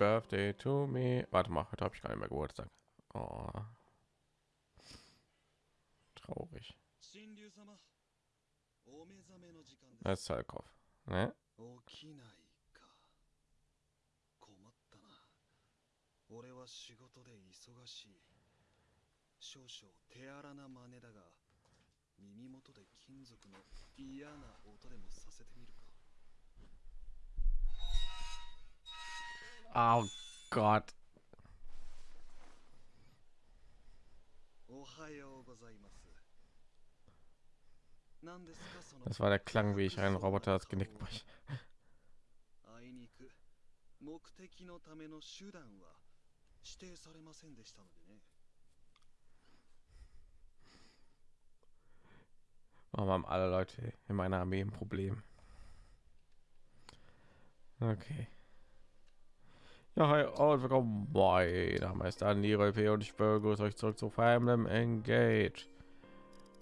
birthday to me. Warte mal, heute habe ich gar nicht mehr Geburtstag. Oh. Traurig. Das ist Salkov. Ne? 起きないか困ったな俺は仕事で忙しい少々手荒な真似だが耳元で金属の嫌な音でもさせてみる Oh Gott. おはようございます何ですかその Das war der Klang, wie ich einen Roboter das Genick breche. あいにく目的のための手段は指定されませんでしたのでね Warum haben alle Leute in meiner Armee ein Problem? Okay. Ja, hi und willkommen bei der Meister P und ich begrüße euch zurück zu Fire Emblem Engage.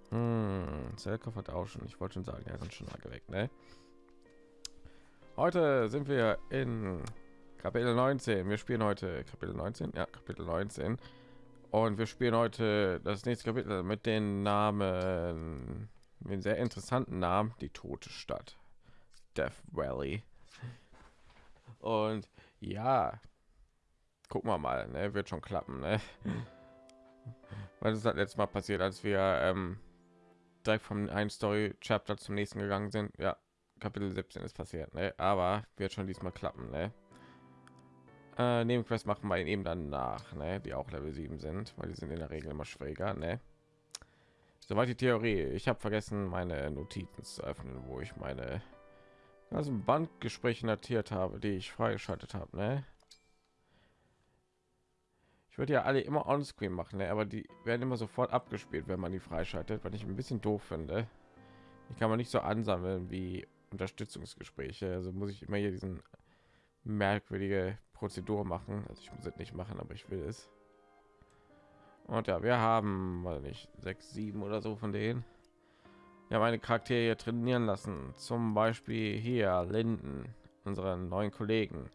Hm, hat auch schon, ich wollte schon sagen, er sind schon lange weg, ne? Heute sind wir in Kapitel 19. Wir spielen heute Kapitel 19, ja, Kapitel 19. Und wir spielen heute das nächste Kapitel mit den Namen, mit den sehr interessanten Namen, die tote Stadt, Death Valley. Und ja, gucken wir mal, ne? wird schon klappen, ne? Weil das hat letztes Mal passiert, als wir ähm, direkt vom einen Story Chapter zum nächsten gegangen sind. Ja, Kapitel 17 ist passiert, ne? aber wird schon diesmal klappen. Ne? Äh, Nebenquest machen wir eben dann nach, ne? die auch Level 7 sind, weil die sind in der Regel immer schwieriger. Ne? Soweit die Theorie. Ich habe vergessen, meine Notizen zu öffnen, wo ich meine also Bandgespräche notiert habe, die ich freigeschaltet habe. Ne? Ich würde ja alle immer on screen machen, ne? aber die werden immer sofort abgespielt, wenn man die freischaltet, weil ich ein bisschen doof finde. Die kann man nicht so ansammeln wie Unterstützungsgespräche. Also muss ich immer hier diesen merkwürdige Prozedur machen. Also ich muss es nicht machen, aber ich will es. Und ja, wir haben mal nicht sechs, sieben oder so von denen Ja, meine Charaktere hier trainieren lassen. Zum Beispiel hier Linden, unseren neuen Kollegen.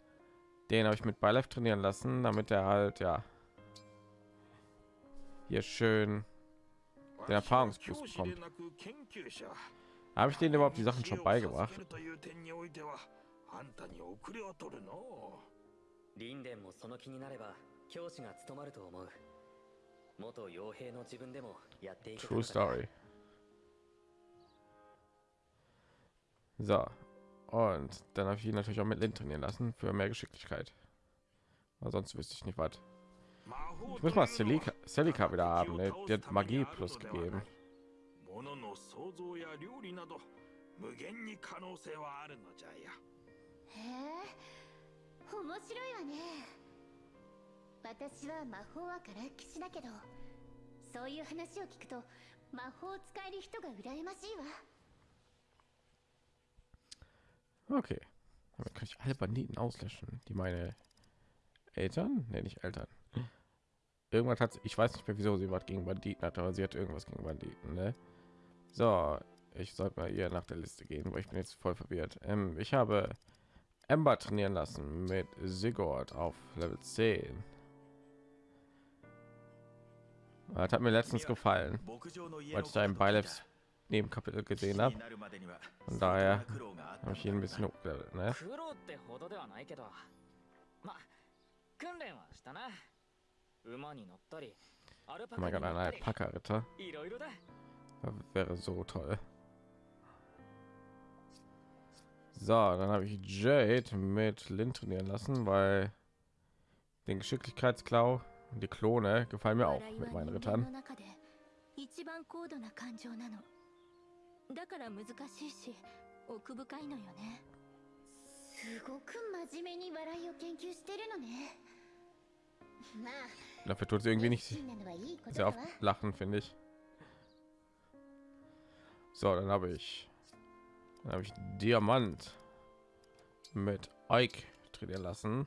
Den habe ich mit Beileif trainieren lassen, damit er halt ja hier schön den Erfahrungsboost bekommt. Habe ich denen überhaupt die Sachen schon beigebracht? リンデンもその気になれば教師が務まると思う元傭兵の自分でもやっていけた True のだ Story. So. Und dann habe ich ihn natürlich auch mit Lind trainieren lassen für mehr Geschicklichkeit. Aber sonst wüsste ich nicht was. Ich muss mal Selika, Selika wieder haben. Ne? Die hat Magie plus gegeben. Okay. Damit kann ich alle Banditen auslöschen, die meine Eltern, nenne ich Eltern. Irgendwas hat ich weiß nicht mehr, wieso sie was gegen Banditen hat, aber sie hat irgendwas gegen Banditen. Ne? So, ich sollte mal ihr nach der Liste gehen, weil ich bin jetzt voll verwirrt. Ähm, ich habe Ember trainieren lassen mit Sigurd auf Level 10. Das hat mir letztens gefallen, weil ich da im Bileps Nebenkapitel gesehen habe. になるまでには Von daher 苦労があった habe ich ihn ein bisschen hochgelevelt, ne? 苦労ってほどではないけどま訓練はしたな馬に乗ったりアルパ Oh カ mein に Gott, 乗 ein ったり Alpaka-Ritter いろいろだ wäre so toll. So, dann habe ich Jade mit Lin trainieren lassen, weil den Geschicklichkeitsklau und die Klone gefallen mir auch 笑い mit は meinen 人間の Rittern. だから難しいし奥深いのよねすごく真面目に笑いを研究してるのねまあ Dafür tut sie irgendwie nicht 熱心なのはいいこと sehr だ oft わ lachen, finde ich. So, dann habe ich, dann habe ich Diamant mit Ike trainieren lassen.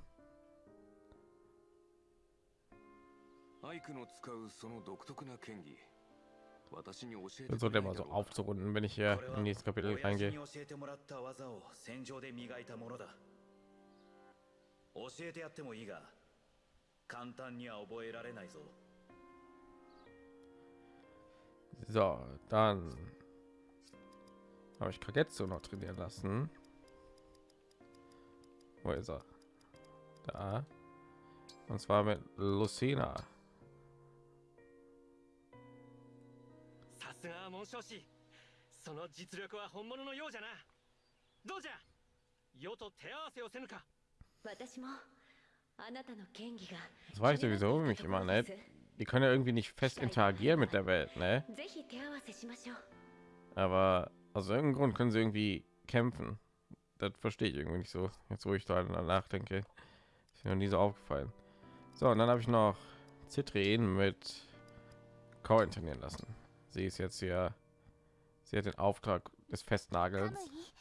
アイクの使うその独特な剣技 私に教えて Versucht くれ immer ない so だろうか aufzurunden, wenn ich hier これは im nächsten Kapitel 親父に reingehe. 教えてもらった技を戦場で磨いたものだ 教えてやってもいいが簡単には覚えられないぞ So, dann habe ich Kagetsu noch trainieren lassen. Wo ist er? Da. Und zwar mit Lucina. すが紋章師その実力は本物のようじゃなどうじゃ世と手合わせをせぬか私もあなたの剣技が Das war ich sowieso mich immer nicht. Die können ja irgendwie nicht fest interagieren mit der Welt, ne? ぜひ手合わせしましょう Aber aus irgendeinem Grund können sie irgendwie kämpfen. Das verstehe ich irgendwie nicht so. Jetzt wo ich da nachdenke, ist mir noch nie so aufgefallen. So, und dann habe ich noch Citrin mit Corin trainieren lassen. Sie ist jetzt hier. Sie hat den Auftrag des カム Festnagels. イ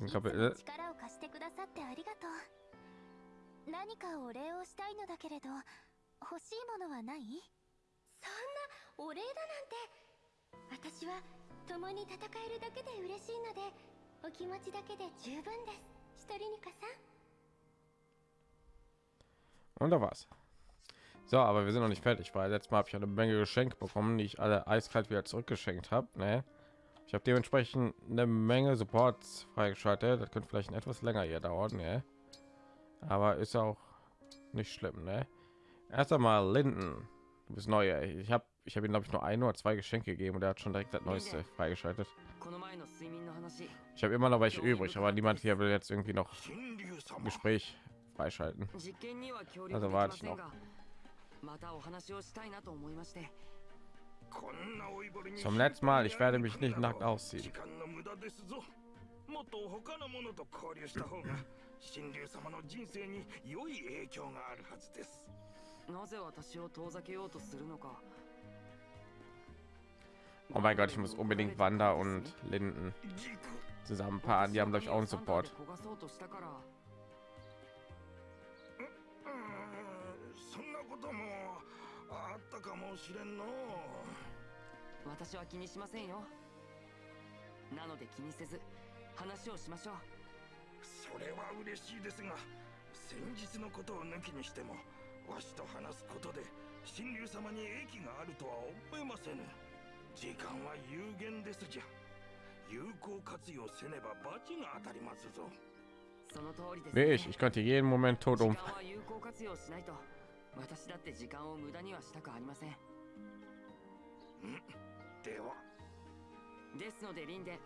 Diesen いつも Kapitel. 力を貸してくださってありがとう何かお礼をしたいのだけれど欲しいものはないそんなお礼だなんて私は共に戦えるだけで嬉しいのでお気持ちだけで十分ですシトリニカさん Und da war's. So, aber wir sind noch nicht fertig, weil letztes Mal habe ich eine Menge Geschenke bekommen, die ich alle eiskalt wieder zurückgeschenkt habe. Ne? Ich habe dementsprechend eine Menge Supports freigeschaltet. Das könnte vielleicht etwas länger hier dauern, ne? aber ist auch nicht schlimm. Ne? Erst einmal Linden, du bist neu. Ich habe ich habe ihm glaube ich nur ein oder zwei Geschenke gegeben und er hat schon direkt das neueste freigeschaltet. Ich habe immer noch welche übrig, aber niemand hier will jetzt irgendwie noch Gespräch freischalten. Also warte ich noch. Zum letzten Mal, ich werde mich nicht nackt ausziehen. Oh mein Gott, ich muss unbedingt Wanda und Linden zusammenpaaren. Die haben gleich auch einen Support. こともあったかもしれんの。私は気にしませんよ。なので気にせず話をしましょう。それは嬉しいですが先日のことを抜きにしてもわしと話すことで神竜様に益があるとは思えませぬ。時間は有限ですじゃ。有効活用せねば罰が当たりますぞ。その通りです、Wie ich, könnte jeden Moment tot 時 um. 私だって時間を無駄にはしたくありません。では。ですのでリンで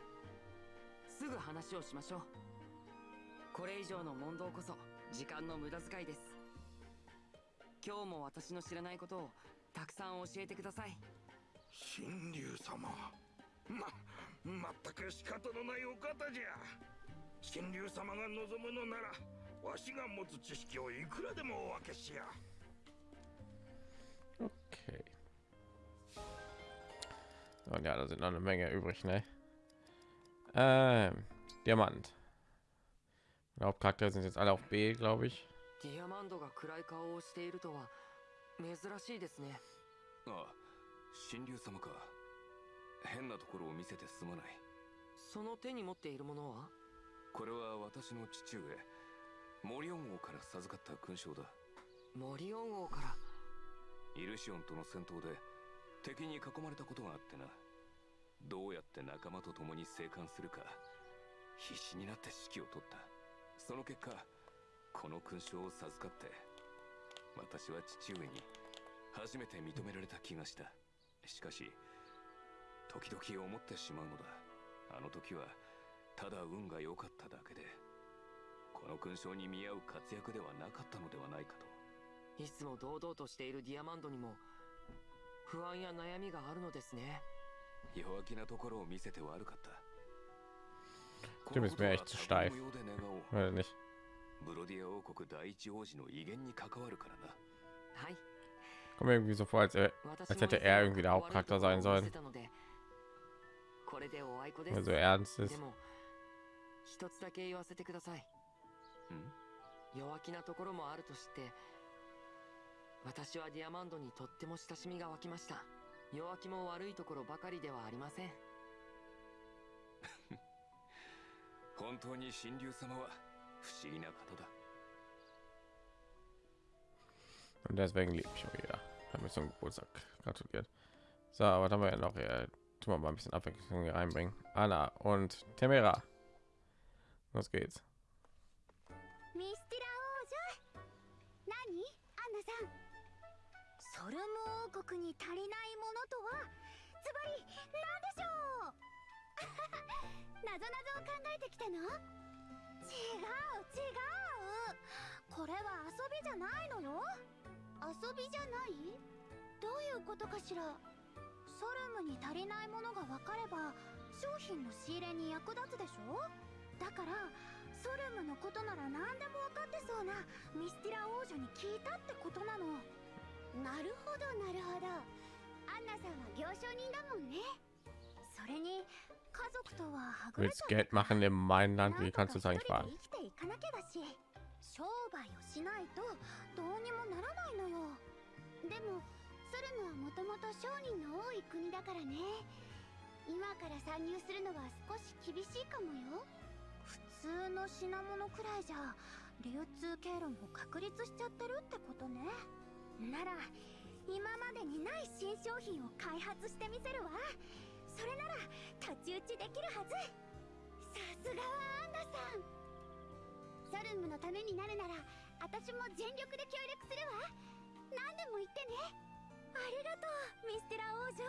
すぐ話をしましょう。これ以上の問答こそ時間の無駄遣いです。今日も私の知らないことをたくさん教えてください。神竜様。ま全く仕方のないお方じゃ。神竜様が望むのならわしが持つ知識をいくらでもお分けしや Okay. Und ja, da sind noch eine Menge übrig, ne? Ähm, Diamant. Die Hauptcharakter sind jetzt alle auf B, glaube ich. ディアマンドが暗い顔をしているとは珍しいですねああ神竜様か変なところを見せてすまないその手に持っているものはこれは私の父上モリオン王から授かった勲章だモリオン王から イルシオンとの戦闘で敵に囲まれたことがあってな。どうやって仲間と共に生還するか必死になって指揮を取った。その結果この勲章を授かって私は父上に初めて認められた気がした。しかし時々思ってしまうのだ。あの時はただ運が良かっただけでこの勲章に見合う活躍ではなかったのではないかと。いつも堂々としているディアマンドにも不安や悩みがあるのですね弱気なところを見せて悪かった Stimmt, ist mir echt zu steif. Oder nicht? ブロディア王国第一王子の威厳に関わるからなはい。Kommt mir irgendwie so vor, als, er, als hätte er irgendwie der Hauptcharakter sein sollen. これでおあいこです。Weil so ernst で ist. も一つだけ言わせてください。ん弱気なところもあるとして、私はディアマンドにとっても親しみが湧きました。弱気も悪いところばかりではありません。本当に神竜様は不思議な方だ Und deswegen liebe ich wieder. Hat mir zum Geburtstag gratuliert. So, was haben wir ja noch? Ja, tun wir mal ein bisschen Abwechslung hier reinbringen. Anna und Temera. Los geht's. ソルム王国に足りないものとはズバリ何でしょう？なぞなぞを考えてきたの？違う違う。これは遊びじゃないのよ？遊びじゃない？どういうことかしら？ソルムに足りないものが分かれば商品の仕入れに役立つでしょ？だからソルムのことなら何でも分かってそうなミスティラ王女に聞いたってことなの。なるほどなるほど。アンナさんは行商人だもんね。それに家族とは Willst Geld machen いかなきゃだし商売をしないとどうにもならないのよ。でもソルムはもともと商人の多い国だからね。今から参入するのは少し厳しいかもよ。普通の品物くらいじゃ流通経路も確立しちゃってるってことねなら今までにない新商品を開発してみせるわ。それなら太刀打ちできるはず。さすがはアンナさん。ソルムのためになるなら私も全力で協力するわ。何でも言ってね。ありがとうミステラ王女。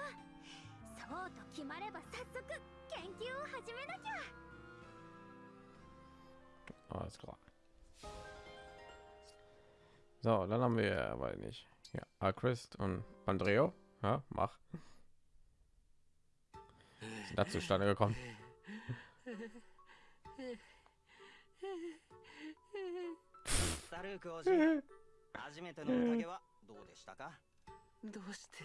そうと決まれば早速研究を始めなきゃ。Alles klar. So, dann haben wir, weil nicht, ja, Alchrist und Andreo. Ja, mach. Sind da zustande gekommen? サルーク王子初めての宴はどうでしたかどうして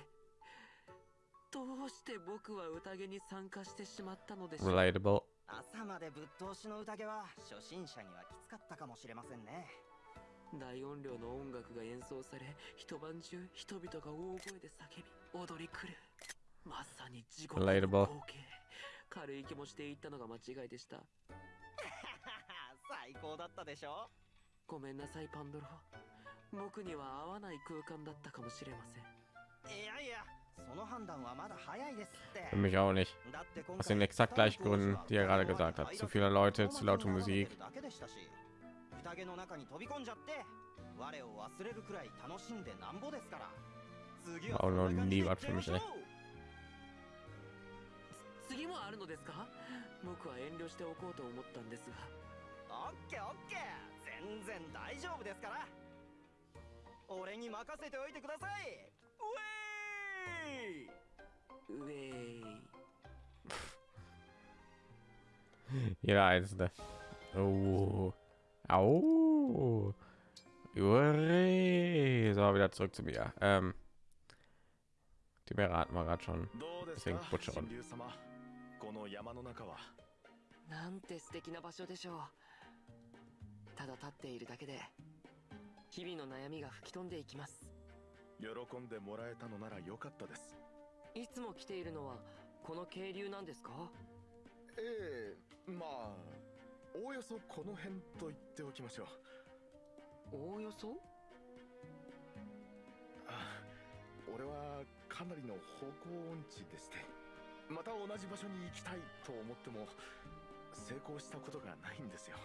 どうして僕は宴に参加してしまったのでしょう Relatable. 朝までぶっ通しの宴は初心者にはきつかったかもしれませんね 大音量の音楽が演奏され一晩中人々が大声で叫び踊り狂うまさに地獄の.光景軽い気持ちで言ったのが間違いでした 最高だったでしょ？ごめんなさいパンドロ僕には合わない空間だったかもしれませんいやいやその判断はまだ早いですって Für mich auch nicht. だって今 Aus 回 den exakt gleichen Gründen, die er gerade gesagt hat. Zu viele Leute, zu laute Musik. 宴の中に飛び込んじゃって我を忘れるくらい楽しんでなんぼですから。次は Auch そん noch な感じ nie で was für いま mich, しょう ey. 次もあるのですか？僕は遠慮しておこうと思ったんですが。オッケーオッケー。全然大丈夫ですから。俺に任せておいてください。ウェイ。ウェイ。Jeder einzelne. Oh. Au. Ure. So, wieder zurück zu mir. Ähm, die Meere hatten wir gerade schon. Deswegen か Butcher 神竜様この山の中はなんて素敵な場所でしょうただ立っているだけで日々の悩みが吹き飛んでいきます喜んでもらえたのなら良かったですいつも来ているのはこの渓流なんですかええまあおおよそこの辺と言っておきましょう。おおよそ？あ俺はかなりの方向音痴でしてまた同じ場所に行きたいと思っても成功したことがないんですよ。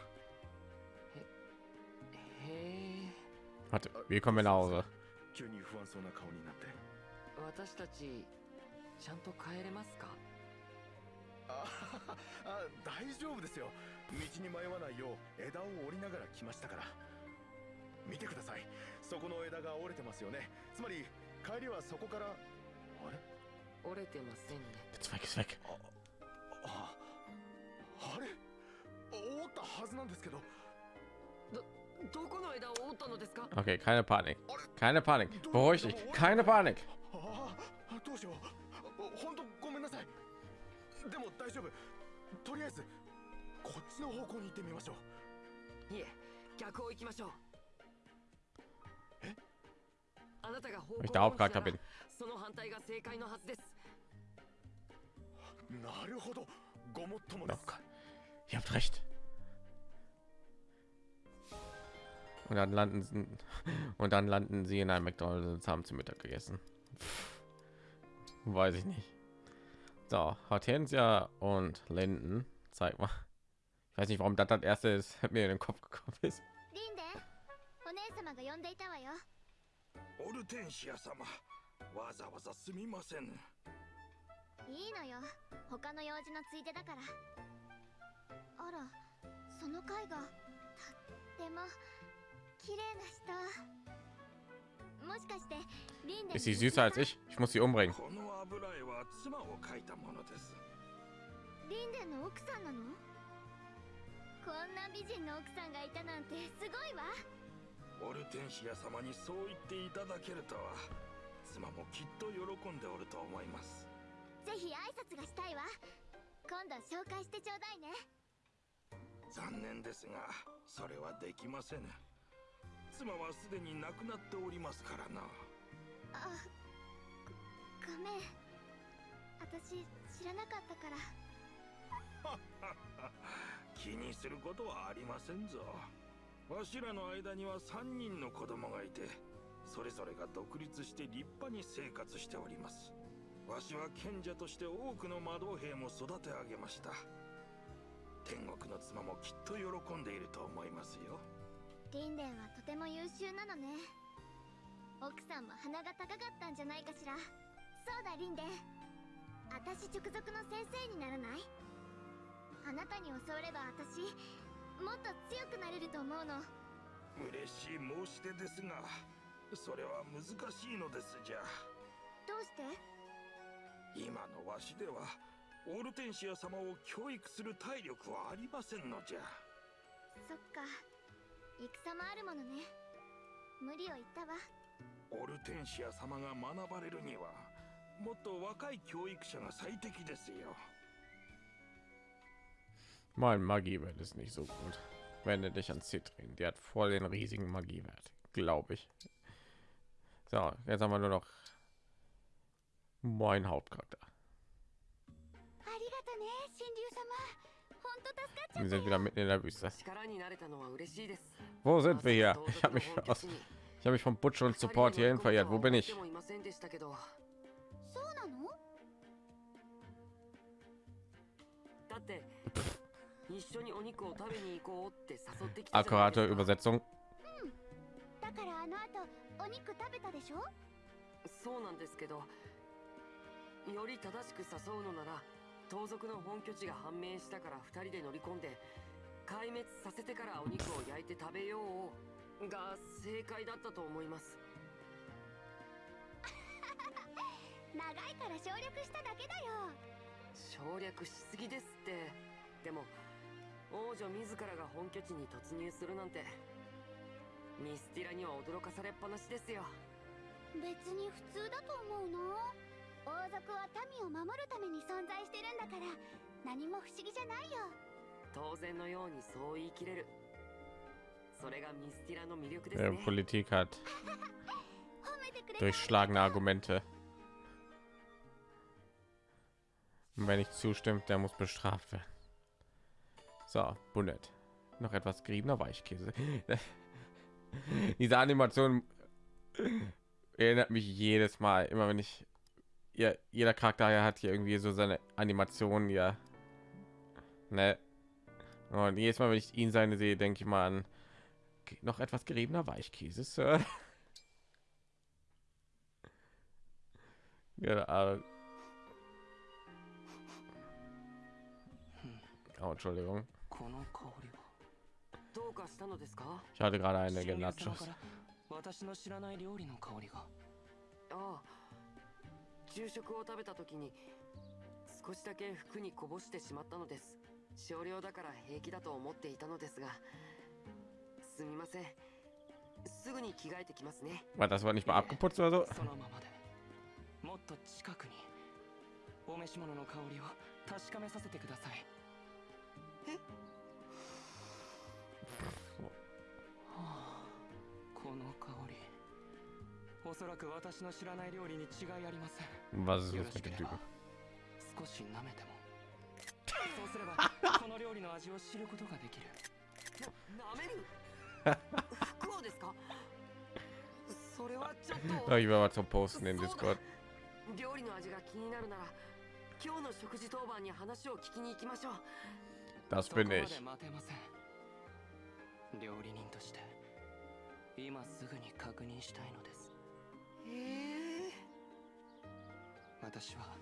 へえ。Warte, kommen wir nach Hause? 急に不安そうな顔になって。私たちちゃんと帰れますか？ああ大丈夫ですよ道に迷わないよう枝を折りながら来ましたから見てくださいそこの枝が折れてますよねつまり帰りはそこからあれ？折れてませんね weg. ああれ？折ったはずなんですけどどこの枝を折ったのですか？Okay, keine Panik. Keine Panik. Beruhig dich. Keine Panik. ああどうしよう本当ごめんなさいでも大丈夫とりあえずこっちの方向に行ってみましょういえ逆を行きましょうえあなたが方 Wenn ich 向 der 音痴な Hauptcharakter ら bin. その反対が正解のはずですなるほどごもっとも Oh です Gott. Ihr habt recht. Und dann landen sie, und dann landen sie in einem McDonald's und haben zu Mittag gegessen. Pff, weiß ich nicht. So, Hortensia und Linden, zeig mal. Ich weiß nicht, warum das das erste ist, mir in den Kopf gekommen ist. リンデお姉様が呼んでいたわよオルテンシア様わざわざすみませんいいのよ他の用事のついでだからあらその貝がとっても綺麗な人もしかしてリンデ Ist sie süßer als ich? Ich muss sie umbringen. この油絵は妻を描いたものですリンデの奥さんなの こんな美人の奥さんがいたなんてすごいわ。オルテンシア様にそう言っていただけるとは妻もきっと喜んでおると思います。ぜひ挨拶がしたいわ。今度紹介してちょうだいね。残念ですがそれはできません妻はすでに亡くなっておりますからな。あごごめん。私知らなかったから 気にすることはありませんぞ。わしらの間には3人の子供がいてそれぞれが独立して立派に生活しております。わしは賢者として多くの魔導兵も育て上げました。天国の妻もきっと喜んでいると思いますよ。リンデンはとても優秀なのね。奥さんも鼻が高かったんじゃないかしら。そうだリンデン。私直属の先生にならない？あなたに教われば私もっと強くなれると思うの。嬉しい申し出ですがそれは難しいのですじゃ。どうして？今のわしではオルテンシア様を教育する体力はありませんのじゃ。そっか。戦もあるものね。無理を言ったわ。オルテンシア様が学ばれるにはもっと若い教育者が最適ですよ Mein Magiewert ist nicht so gut. Wende dich an Citrin, die hat voll den riesigen Magiewert, glaube ich. So, jetzt haben wir nur noch mein Hauptcharakter. Wir sind wieder mitten in der Wüste. Wo sind wir hier? Ich habe mich aus, ich habe mich vom Butch und Support hierhin verirrt. Wo bin ich? Akkurate ですか Übersetzung. 王女自らが本拠地に突入するなんてミスティラには驚かされっぱなしですよ。別に普通だと思うの。王族は民を守るために存在してるんだから何も不思議じゃないよ。当然のようにそう言い切れる。それがミスティラの魅力ですね。Politik hat 褒めてくれた。durchschlagene Argumente. Und wer nicht zustimmt, der muss bestraft werden. So, Bunnet. Noch etwas geriebener Weichkäse. Diese Animation erinnert mich jedes Mal, immer wenn ich ja, jeder Charakter hat hier irgendwie so seine Animationen ja. Ne? Und jedes Mal, wenn ich ihn seine sehe, denke ich mal an noch etwas geriebener Weichkäse, Sir. Ja, oh, Entschuldigung. この香りは。どうかしたのですか？Ich hatte gerade eine 神竜様 Genachos. から。私の知らない料理の香りが。ああ。昼食を食べた時に少しだけ服にこぼしてしまったのです。少量だから平気だと思っていたのですが。すみません。すぐに着替えてきますね。War das war nicht mal abgeputzt oder so? そのままで。もっと近くにお召し物の香りを確かめさせてください。はこの香り。おそらく私の知らない料理に違いありません。Was れば Typen? 少し舐めても。そうすればこの料理の味を知ることができる。なめる？服をそれはちょっと。mal zum Posten in Discord. 料理の味が気になるなら今日の食事当番に話を聞きに行きましょう。Das bin まで ich. 待てません。料理人として今すぐに確認したいのです。ええ。私は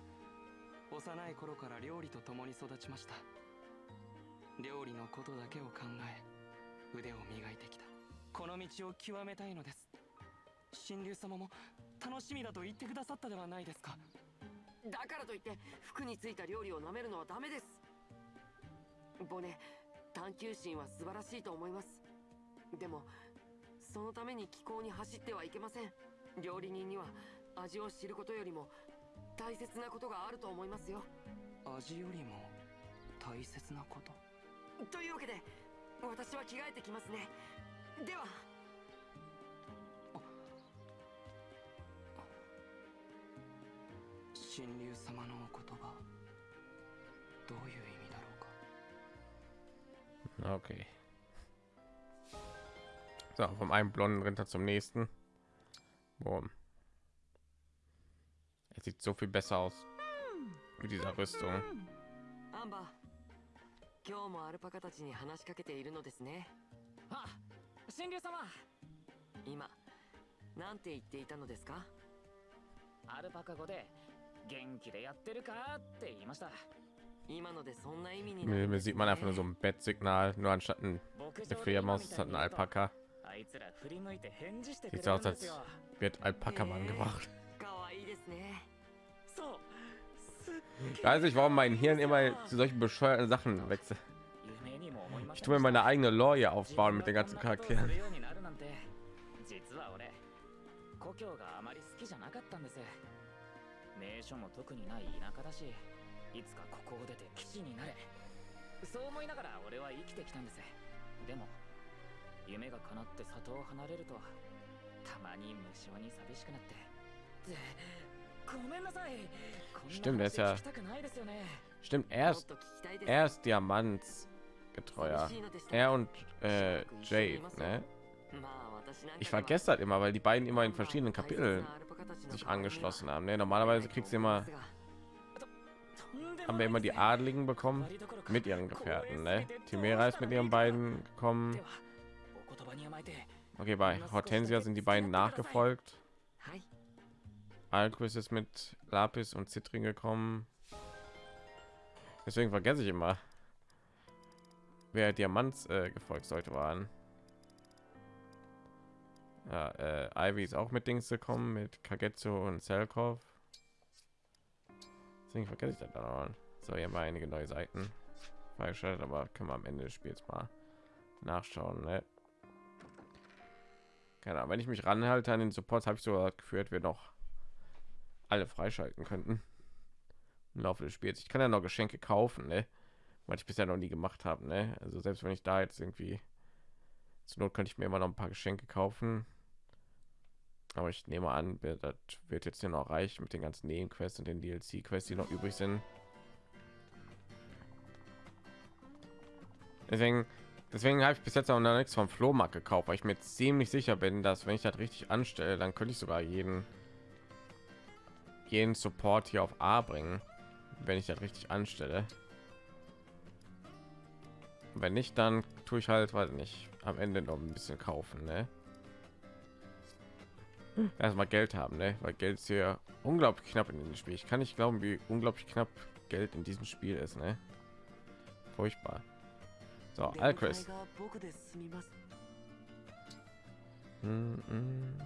幼い頃から料理と共に育ちました。料理のことだけを考え腕を磨いてきた。この道を極めたいのです。神竜様も楽しみだと言ってくださったではないですか。だからといって服についた料理を舐めるのはダメです。ボネ探求心は素晴らしいと思います。でもそのために気候に走ってはいけません。料理人には味を知ることよりも大切なことがあると思いますよ。味よりも大切なこと？というわけで私は着替えてきますね。では。神竜様のお言葉どういう意味だろうか？Okay. So, vom einen blonden Ritter zum nächsten. Boom. Es sieht so viel besser aus mit dieser Rüstung. アンバー今日もアルパカたちに話しかけているのですねあ神竜様今なんて言っていたのですかアルパカ語で元気でやってるかって言いました今のでそんな意味になる Mir, mir sieht man einfach nur so ein Bettsignal, nur anstatt ein eine Fledermaus ist halt ein Alpaka. Sieht aus, als wird Alpaka-Mann gemacht. Ich weiß nicht, warum mein Hirn immer zu solchen bescheuerten Sachen wechselt. Ich tue mir meine eigene Lore aufbauen mit den ganzen Charakteren. 夢が叶って里を離れるとたまに無性に寂しくなってでごめんなさいこんな Stimmt, er ist 話 ja. 聞きたくないですよね Stimmt, er ist, er ist Diamantsgetreuer. Er und äh, Jade, ne? Ich vergesse das immer, weil die beiden immer in verschiedenen Kapiteln sich angeschlossen haben. Ne? Normalerweise kriegst du immer, haben wir immer die Adligen bekommen mit ihren Gefährten. Ne? Timera ist mit ihren beiden gekommen. Okay, bei Hortensia sind die beiden nachgefolgt. Alquist ist mit Lapis und Citrin gekommen. Deswegen vergesse ich immer, wer Diamants äh, Gefolgsleute waren. Ja, äh, Ivy ist auch mit Dings gekommen, mit Kagetsu und Selkov. Deswegen vergesse ich das dann auch. So, hier haben wir einige neue Seiten freigeschaltet, aber können wir am Ende des Spiels mal nachschauen. Ne? Keine Ahnung, wenn ich mich ranhalte an den Support, habe ich so geführt, wir noch alle freischalten könnten im Laufe des Spiels. Ich kann ja noch Geschenke kaufen, ne? was ich bisher noch nie gemacht habe. Ne? Also selbst wenn ich da jetzt irgendwie zur Not könnte ich mir immer noch ein paar Geschenke kaufen. Aber ich nehme an, das wird jetzt hier noch reichen mit den ganzen Nebenquests und den DLC-Quests, die noch übrig sind. Deswegen, deswegen habe ich bis jetzt auch noch nichts vom Flohmarkt gekauft, weil ich mir ziemlich sicher bin, dass wenn ich das richtig anstelle, dann könnte ich sogar jeden jeden Support hier auf A bringen, wenn ich das richtig anstelle. Wenn nicht, dann tue ich halt, weiß nicht, am Ende noch ein bisschen kaufen, ne? Erstmal Geld haben, ne? Weil Geld ist hier unglaublich knapp in diesem Spiel. Ich kann nicht glauben, wie unglaublich knapp Geld in diesem Spiel ist, ne? Furchtbar. So, Alchris. Hm, hm.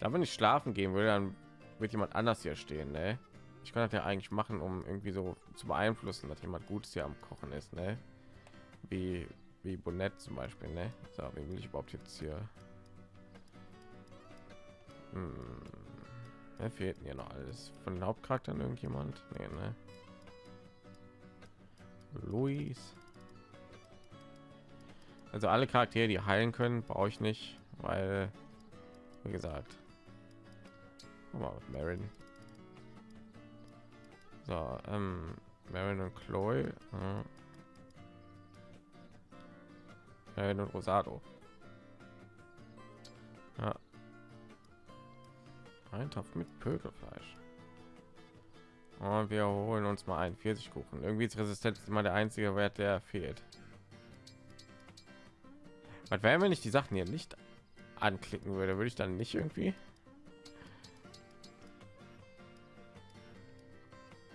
Da wenn ich schlafen gehen würde, dann wird jemand anders hier stehen, ne? Ich kann das ja eigentlich machen, um irgendwie so zu beeinflussen, dass jemand Gutes hier am Kochen ist, ne? Wie wie Bonnet zum Beispiel, ne? So, wie will ich überhaupt jetzt hier? Hm. Da fehlt mir noch alles von den Hauptcharakteren irgendjemand, nee, ne? Luis. Also alle Charaktere, die heilen können, brauche ich nicht, weil, wie gesagt, Marin. So, ähm, Marin und Chloe. Ja. Marin und Rosado. Ja. Ein Topf mit Pökelfleisch. Und wir holen uns mal einen Pfirsichkuchen. Irgendwie ist Resistenz immer der einzige Wert, der fehlt. Was wäre, wenn ich die Sachen hier nicht anklicken würde? Würde ich dann nicht irgendwie?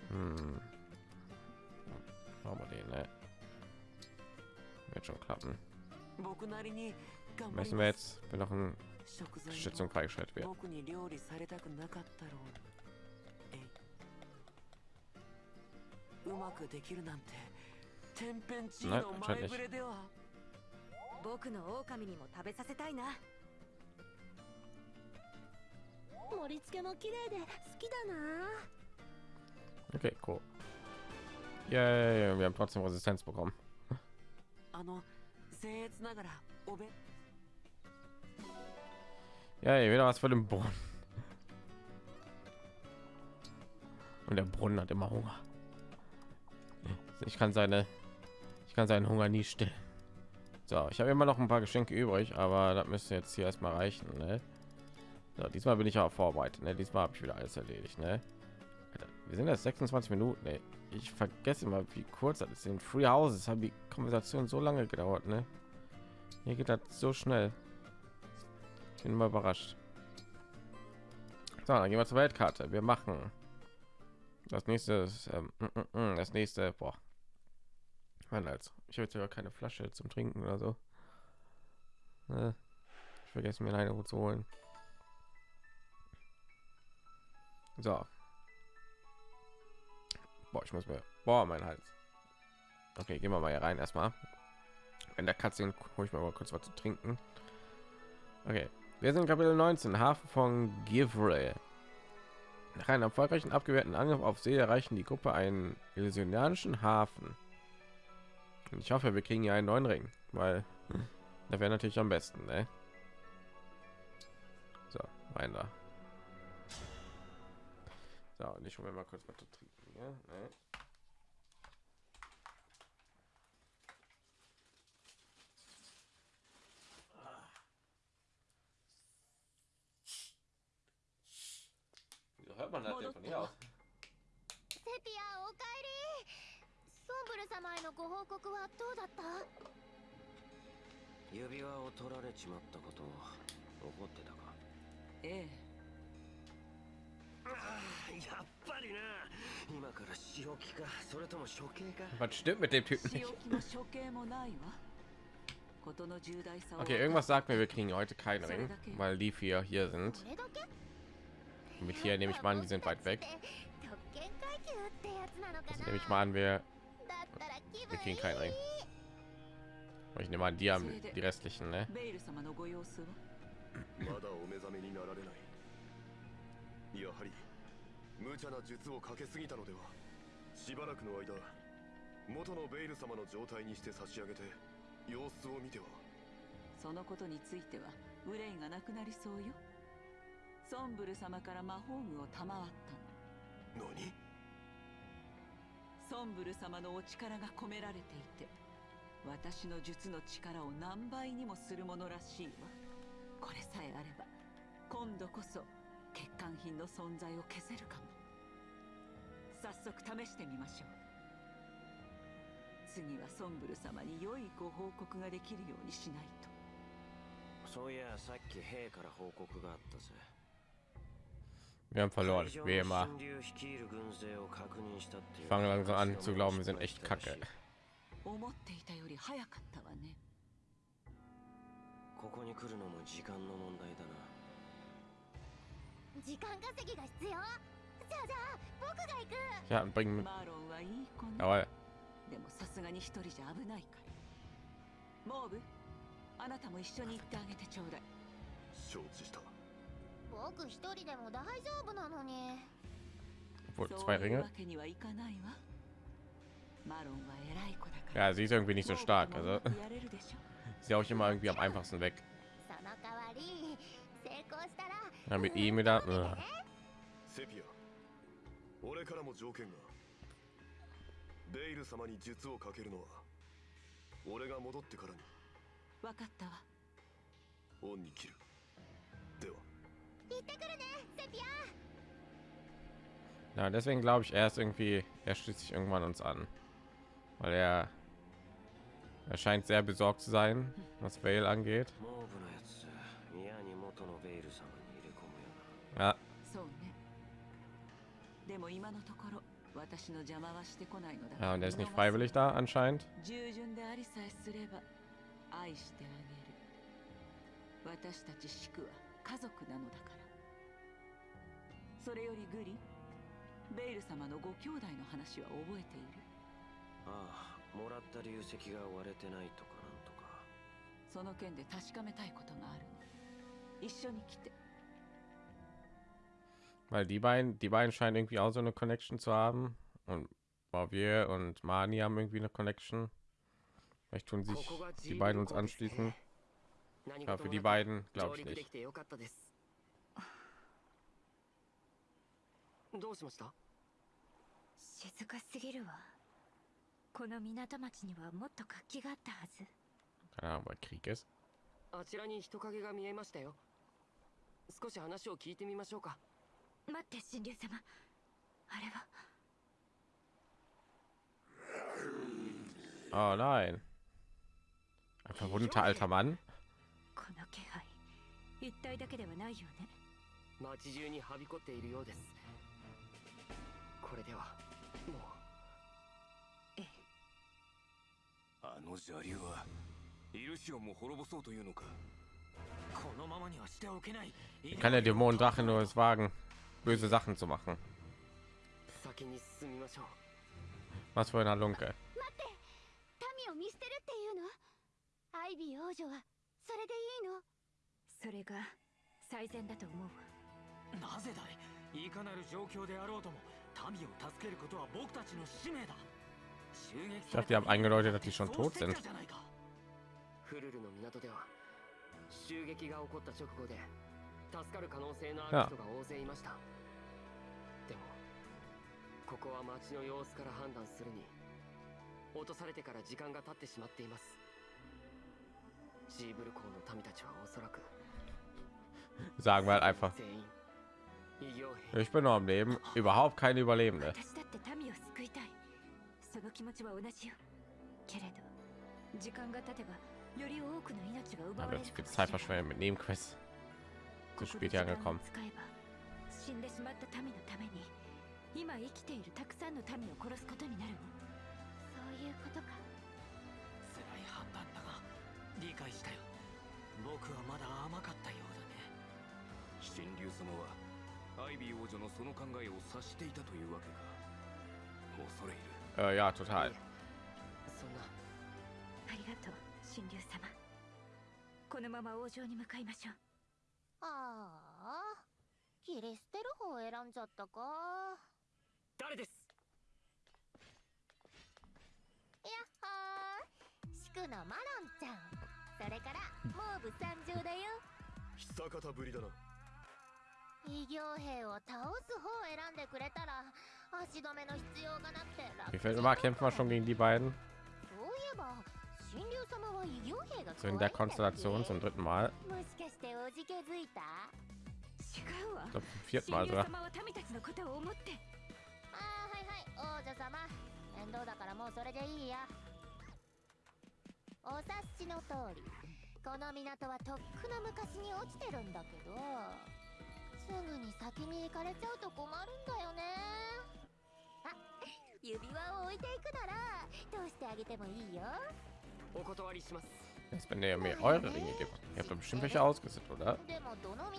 Hm. Machen den, ne? Wird schon klappen. Möchten wir jetzt, wenn noch ein Schützung freigeschaltet wird. Nein, anscheinend nicht. 僕の狼にも食べさせたいな盛り付けも綺麗で好きだな Okay, cool. Ja, ja, ja, wir haben trotzdem Resistenz bekommen. あの僭越ながらおべ Ja, ja, wieder was für den Brunnen. Und der Brunnen hat immer Hunger. Ich kann seine, ich kann seinen Hunger nie stillen. So, ich habe immer noch ein paar Geschenke übrig, aber das müsste jetzt hier erstmal reichen. Ne? So, diesmal bin ich auch vorbereitet. Ne? Diesmal habe ich wieder alles erledigt. Ne? Wir sind jetzt 26 Minuten. Ne? Ich vergesse immer, wie kurz das ist. In Free Houses haben die Konversation so lange gedauert. Ne? Hier geht das so schnell. Ich bin mal überrascht. So, dann gehen wir zur Weltkarte. Wir machen das nächste. Ähm, mm, mm, mm, das nächste. Boah. Mann, als ich habe jetzt ja keine Flasche zum Trinken oder so. Ne? Ich vergesse mir eine zu holen. So. Boah, ich muss mir. Boah, mein Hals. Okay, gehen wir mal hier rein erstmal. In der Katze hole ich mir mal kurz was zu trinken. Okay, wir sind Kapitel 19, Hafen von Givre. Nach einem erfolgreichen abgewehrten Angriff auf See erreichen die Gruppe einen illusionanischen Hafen. Ich hoffe, wir kriegen hier einen neuen Ring, weil da wäre natürlich am besten. Ne? So, rein da. So, und ich hole mal kurz was zu trinken. Ja? Ne? So hört man das denn von hier aus? 様へのご報告はどうだった指輪を取られちまったこと怒ってたかええああやっぱりな今から仕置きかそれとも処刑か Was stimmt mit dem Typen 仕 nicht? 置きも処刑もないわことの重大さを Okay, irgendwas sagt mir, wir kriegen heute keinen Ring, weil die vier hier sind. これだけ Mit hier nehme ich mal an, die sind weit weg. 特権階級ってやつなのか Also な nehme ich mal an, wir, だったら気 wir kriegen い keinen Ring. Aber ich nehme an, die haben die restlichen, ne? ベイル様のご様子はまだお目覚めになられないやはり無茶な術をかけすぎたのでは。しばらくの間元のベイル様の状態にして差し上げて様子を見ては。そのことについては憂いがなくなりそうよ。ソンブル様から魔法具を賜ったの。何？ソンブル様のお力が込められていて私の術の力を何倍にもするものらしいわ。これさえあれば今度こそ欠陥品の存在を消せるかも。早速試してみましょう。次はソンブル様に良いご報告ができるようにしないと。そういやさっき兵から報告があったぜ。Wir haben verloren, 会場 wie の immer. 神竜率いる軍勢を確認したってい Ich う fange langsam an zu glauben, wir sind echt kacke. 思っていたより早かったわねここに来るのも時間の問題だな時間稼ぎが必要じゃあじゃあ僕が行く Ja, und bringen mit. マロンはいい子ね Jawohl. でもさすがに一人じゃ危ないからモーブあなたも一緒に行ってあげてちょうだい承知した 僕一人でも大丈夫なのに Obwohl, そう zwei Ringe. わけにはいかないわマロンは偉い子だから Ja, sie ist irgendwie nicht so stark. Also やれるでしょ ist ja auch immer irgendwie am einfachsten weg. Ja, mit ihm wieder. Äh. セピア俺からも条件がベイル様に術をかけるのは俺が戻ってからにわかったわ恩に切る Ja, deswegen glaube ich, er ist irgendwie, er schließt sich irgendwann uns an, weil er, er scheint sehr besorgt zu sein, was Vale angeht. モーブのやつ嫌に元のベイル様に入れ込むよ Ja, そうねでも今のところ私の邪魔はしてこないのだ ja, und er ist nicht freiwillig da anscheinend. 従順でありさえすれば愛してあげる私たちシクは家族なのだから それよりグリベイル様のご兄弟の話は覚えているああもらった流石が割れてないとかなんとかその件で確かめたいことがあるの一緒に来て Weil die beiden, die beiden scheinen irgendwie auch so eine Connection zu haben. Und Barbier und Mani haben irgendwie eine Connection. Vielleicht tun sich die beiden uns anschließen. Ja, für die beiden glaube ich 上陸でき nicht. どうしました？静かすぎるわ。この港町にはもっと活気があったはず.あちらに人影が見えましたよ。少し話を聞いてみましょうか。待って神竜様。あれは？Oh nein. Ein verwundeter alter Mann. この気配。一体だけではないよね。街中にはびこっているようですこれでは。もう。あの邪竜はイルシオンも滅ぼそうというのか？このままにはしておけない。Kann der Dämonendrache nur es wagen, böse Sachen zu machen? 先に進みましょう。Was für ein Halunke. 待って民を見捨てるっていうの？アイビー王女はそれでいいの？それが最善だと思う。わなぜだい？いかなる状況であろうとも民を助けることは僕たちの使命だ襲撃 Ich dachte, die haben eingedeutet, dass die schon tot sind. じゃなフルルの港では襲撃が起こった直後で助かる可能性のある人が大勢いましたでもここは街の様子から判断するに落とされてから時間が経ってしまっていますジーブル港の民たちはおそらく Sagen wir halt einfach. 全員異形兵 Ich bin noch am Leben. Überhaupt keine Überlebende. 私だって民を救いたいその気持ちは同じよけれど時間が経てばより多くの命が奪 Da われ wird る zu viel Zeit verschwendet mit Nebenquests. Zu spät hier angekommen. 使えば死んでしまった民のために今生きているたくさんの民を殺すことになるのそういうことか辛い判断だが理解したよ僕はまだ甘かったようだね神竜様は アイビー王女のその考えを察していたというわけか。恐れ入る。Äh, ja, total. そんな。ありがとう神竜様。このまま王城に向かいましょう。ああ切り捨てる方を選んじゃったか。誰です？やっほー。祝のマロンちゃん。それからモーブ参上だよ。久方ぶりだな異形兵を倒す方を選んでくれたら足止めの必要がなくて楽しみまあ kämpfen wir schon gegen die beiden. そういえば神竜様は異形兵が怖いんだよね zum dritten Mal もしかしておじけづいた？違うわ神竜様は民たちのことを思って。ああはいはい王女様。面倒だからもうそれでいいや。お察しの通りこの港はとっくの昔に落ちてるんだけど。すぐに先に行かれちゃうと困るんだよねあ指輪を置いていくなら通してあげてもいいよお断りします Jetzt, wenn ihr mir eure Ringe gibt. Ihr habt doch bestimmt welche ausgesucht, oder? でもどの道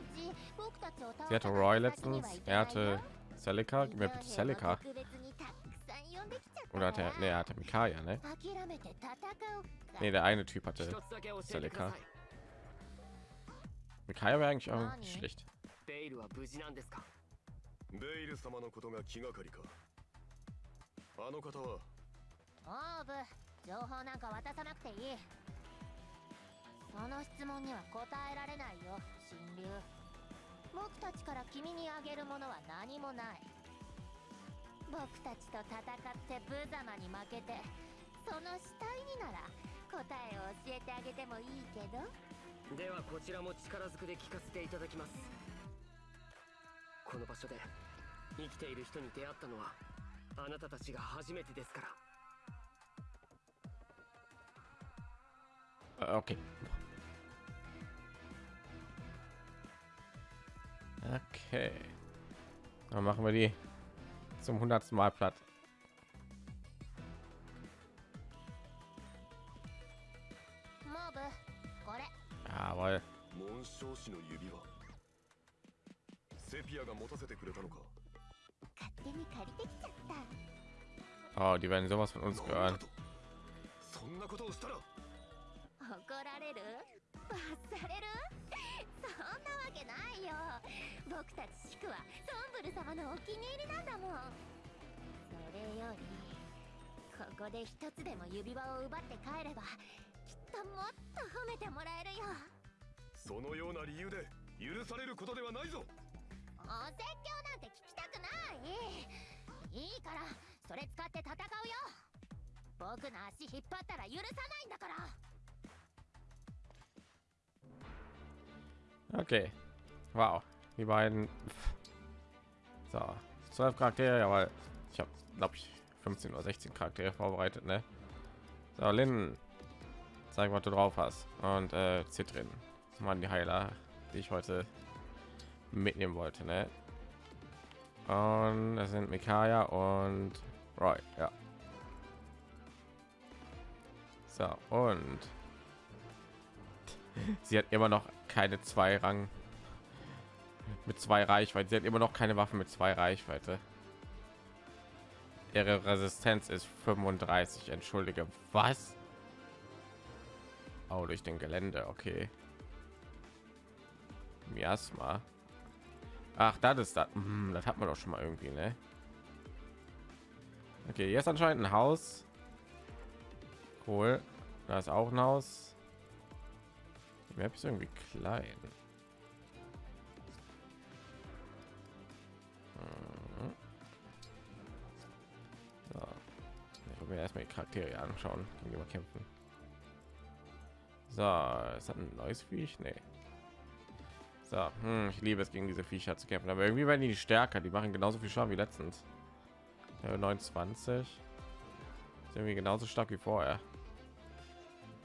僕たちを倒 Sie hatte した Roy 先には letztens. 行か Er ないよ hatte Celica. Gib mir bitte Celica. 特別にたくさん呼んできちゃった Oder hat er. Ne, er hatte Mikaya, ne? 諦めて戦おうか Ne, der eine Typ hatte 一つだけ教えてくだ Celica. さい Mikaya wäre eigentlich auch nicht schlecht. ベイルは無事なんですか？ベイル様のことが気がかりか。あの方は？オーブ情報なんか渡さなくていい。その質問には答えられないよ神竜僕たちから君にあげるものは何もない。僕たちと戦って無様に負けてその死体になら答えを教えてあげてもいいけど？ではこちらも力ずくで聞かせていただきますこの場所で生きている人に出会ったのはあなたたちが初めてですから Äh, Okay. Okay. Dann machen wir die zum hundertsten Mal platt. モーブこれ Jawohl. セピアが持たせてくれたのか？勝手に借りてきちゃった、かそんなことをしたら？怒られる？罰れる？そんなわけないよ。僕たちシクはゾンブル様のお気に入りなんだもん。それよりここで一つでも指輪を奪って帰ればきっともっと褒めてもらえるよ。そのような理由で許されることではないぞ。お気に入りなんだもんそれよりここで一つでも指輪を奪って帰ればきっともっと褒めてもらえるよそのような理由で許されることではないぞお説教なんて聞きたくないいいからそれ使って戦うよ僕の足引っ張ったら許さないんだから Okay. Wow. Die beiden. So. 12 Charaktere, aber ich habe, glaube ich, 15 oder 16 Charaktere vorbereitet, ne? So, Lynn. Zeig, was du drauf hast. Und äh, Zitrin. Das waren die Heiler, die ich heute mitnehmen wollte, ne? Und das sind Mikaya und Roy, ja. So, und sie hat immer noch keine zwei Rang mit zwei Reichweite. Sie hat immer noch keine Waffen mit zwei Reichweite. Ihre Resistenz ist 35. Entschuldige, was? Oh, durch den Gelände, okay. Miasma. Ach, das ist das. Hm, das hat man doch schon mal irgendwie, ne? Okay, jetzt anscheinend ein Haus. Cool. Da ist auch ein Haus. Die Map ist irgendwie klein. Mhm. Ich will mir erstmal die Charaktere anschauen, gegen die wir kämpfen. So, ist das ein neues Viech? Nee. So, hm, ich liebe es gegen diese Viecher zu kämpfen, aber irgendwie werden die stärker. Die machen genauso viel Schaden wie letztens. Ja, 29 ist irgendwie genauso stark wie vorher.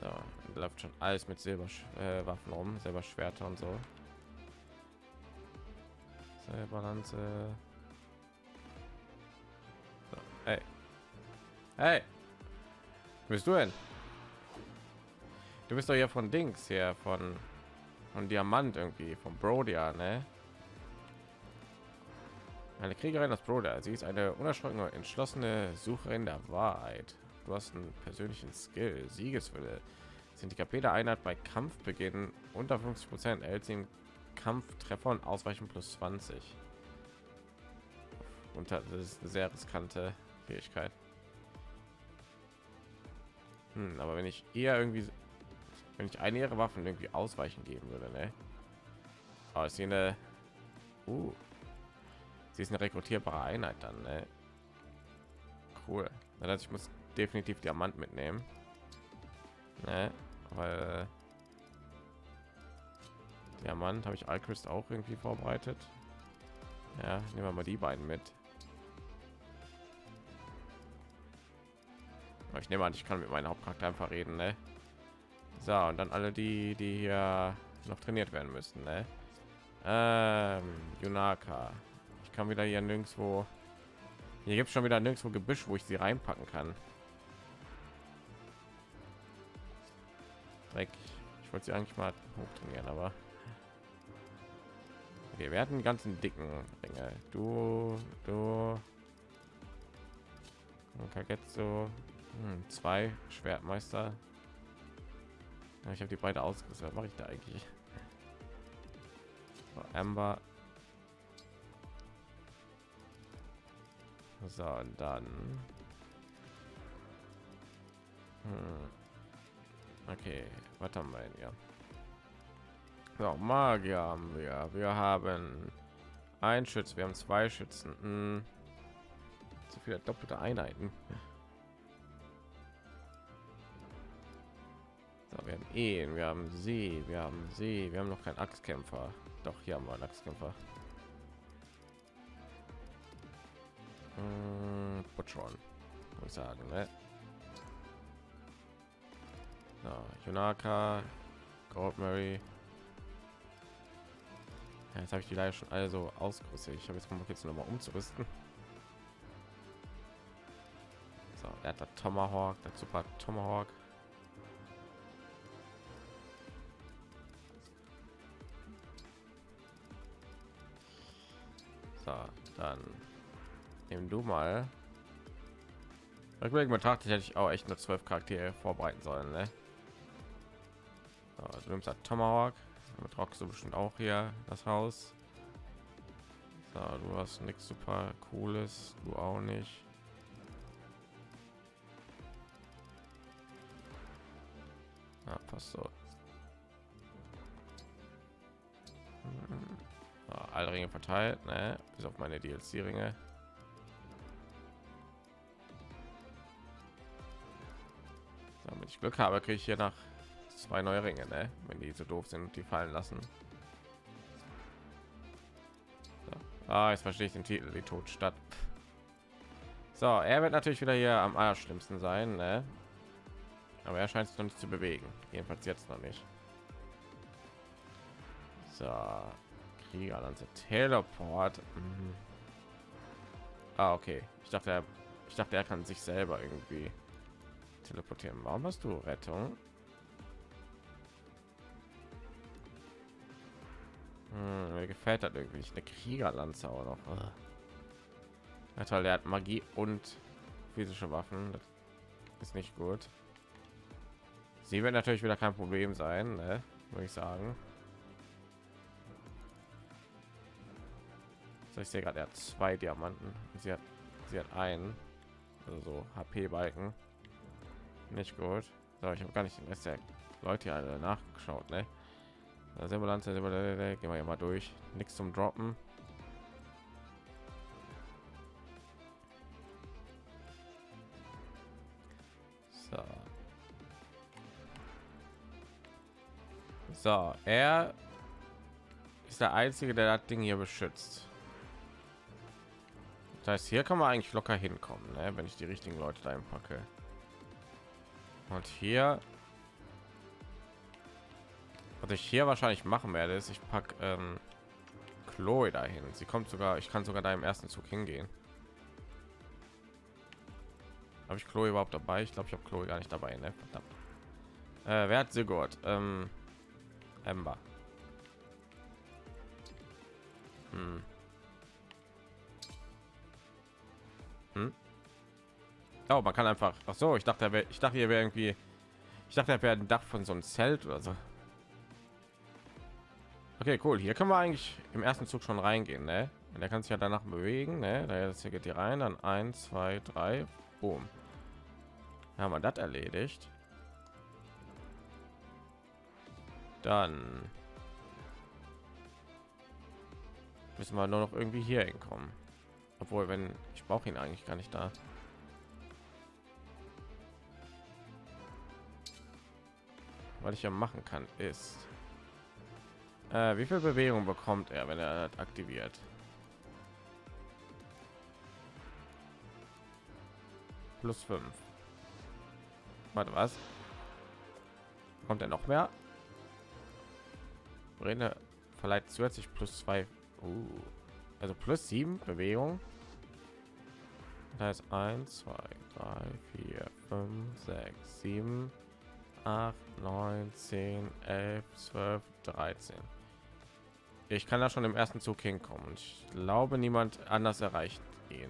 So, läuft schon alles mit Silberwaffen äh, Waffen rum, Silberschwerter und so. Silberlanze. So, hey. Hey. Bist du denn? Du bist doch hier von Dings hier von von Diamant irgendwie vom Brodia, ne? Eine Kriegerin aus Brodia. Sie ist eine unerschrockene, entschlossene Sucherin der Wahrheit. Du hast einen persönlichen Skill, Siegeswille. Sind die KP der Einheit bei Kampfbeginn unter 50 Prozent erhält sie im Kampftreffer und Ausweichen plus 20. Und das ist eine sehr riskante Fähigkeit. Hm, aber wenn ich eher irgendwie, wenn ich eine ihrer Waffen irgendwie ausweichen geben würde, ne? Aber sie eine, uh, sie ist eine rekrutierbare Einheit dann, ne? Cool. Das heißt, ich muss definitiv Diamant mitnehmen, ne? Weil Diamant habe ich Alchrist auch irgendwie vorbereitet. Ja, nehmen wir mal die beiden mit. Ich nehme an, ich kann mit meinem Hauptcharakter einfach reden, ne? So, und dann alle die, die hier noch trainiert werden müssen, ne? Ähm, Junaka. Ich kann wieder hier nirgendwo. Hier gibt es schon wieder nirgendwo Gebüsch, wo ich sie reinpacken kann. Dreck. Ich wollte sie eigentlich mal hoch trainieren, aber okay, wir die ganzen dicken Ringe. Du, du, und Kagetsu, hm, zwei Schwertmeister. Ja, ich habe die beide ausgerüstet. Was mache ich da eigentlich? So, Amber. So, und dann. Hm. Okay, was haben wir denn hier? So, Magier haben wir. Wir haben ein Schütz, wir haben zwei Schützen. Hm. Zu viele doppelte Einheiten. Wir haben ihn, wir haben sie, wir haben sie, wir haben noch keinen Axtkämpfer. Doch, hier haben wir einen Axtkämpfer. Hm, Butchron, muss sagen, ne? So, Yonaka, Goldberry. Ja, jetzt habe ich die leider schon also ausgerüstet. Ich habe jetzt mal jetzt noch mal umzurüsten. So, er hat der Tomahawk, der Super Tomahawk. Dann nehmen du mal. Rückblickend betrachtet hätte ich auch echt nur zwölf Charaktere vorbereiten sollen. Ne? So, du nimmst halt Tomahawk, damit rockst du bestimmt auch hier das Haus. So, du hast nichts super cooles, du auch nicht. Ja, passt so. Alle Ringe verteilt, ne? bis auf meine DLC-Ringe. Damit ich Glück habe, kriege ich hier nach zwei neue Ringe, ne? wenn die so doof sind die fallen lassen. So. Ah, jetzt verstehe ich den Titel, die Todstadt. So, er wird natürlich wieder hier am allerschlimmsten sein, ne? aber er scheint es noch nicht zu bewegen. Jedenfalls jetzt noch nicht. So, Krieger, dann Teleport. Mhm. Ah, okay. Ich dachte, er, ich dachte, er kann sich selber irgendwie teleportieren. Warum hast du Rettung? Hm, mir gefällt das irgendwie nicht. Eine Kriegerlanze auch noch. Ja, toll, der hat Magie und physische Waffen. Das ist nicht gut. Sie wird natürlich wieder kein Problem sein, ne? würde ich sagen. So, ich sehe gerade, er hat zwei Diamanten. Sie hat, sie hat einen, also so HP-Balken. Nicht gut. So, ich habe gar nicht den Rest der Leute alle nachgeschaut, ne? Simulante, gehen wir mal durch. Nichts zum Droppen. So. So, er ist der einzige, der das Ding hier beschützt. Das heißt, hier kann man eigentlich locker hinkommen, ne? wenn ich die richtigen Leute da packe. Und hier, was ich hier wahrscheinlich machen werde, ist, ich packe ähm, Chloe dahin. Sie kommt sogar, ich kann sogar da im ersten Zug hingehen. Habe ich Chloe überhaupt dabei? Ich glaube, ich habe Chloe gar nicht dabei. Ne? Äh, wer hat Sigurd? Ähm, Ember. Hm. Hm? Oh, man kann einfach. Ach so, ich dachte, ich dachte, hier wäre irgendwie. Ich dachte, er wäre ein Dach von so einem Zelt oder so. Okay, cool. Hier können wir eigentlich im ersten Zug schon reingehen, ne? Und der kann sich ja danach bewegen, ne? Da jetzt hier geht die rein, dann 1, 2, 3, boom. Haben wir das erledigt. Dann müssen wir nur noch irgendwie hier hinkommen. Obwohl, wenn ich brauche ihn eigentlich gar nicht da. Was ich ja machen kann, ist äh, wie viel Bewegung bekommt er, wenn er aktiviert? Plus 5. Warte, was? Kommt er noch mehr? Rede verleiht zusätzlich plus 2. Uh. Also plus 7 Bewegung. Das heißt 1, 2, 3, 4, 5, 6, 7, 8, 9, 10, 11, 12, 13. Ich kann da schon im ersten Zug hinkommen. Ich glaube, niemand anders erreicht ihn.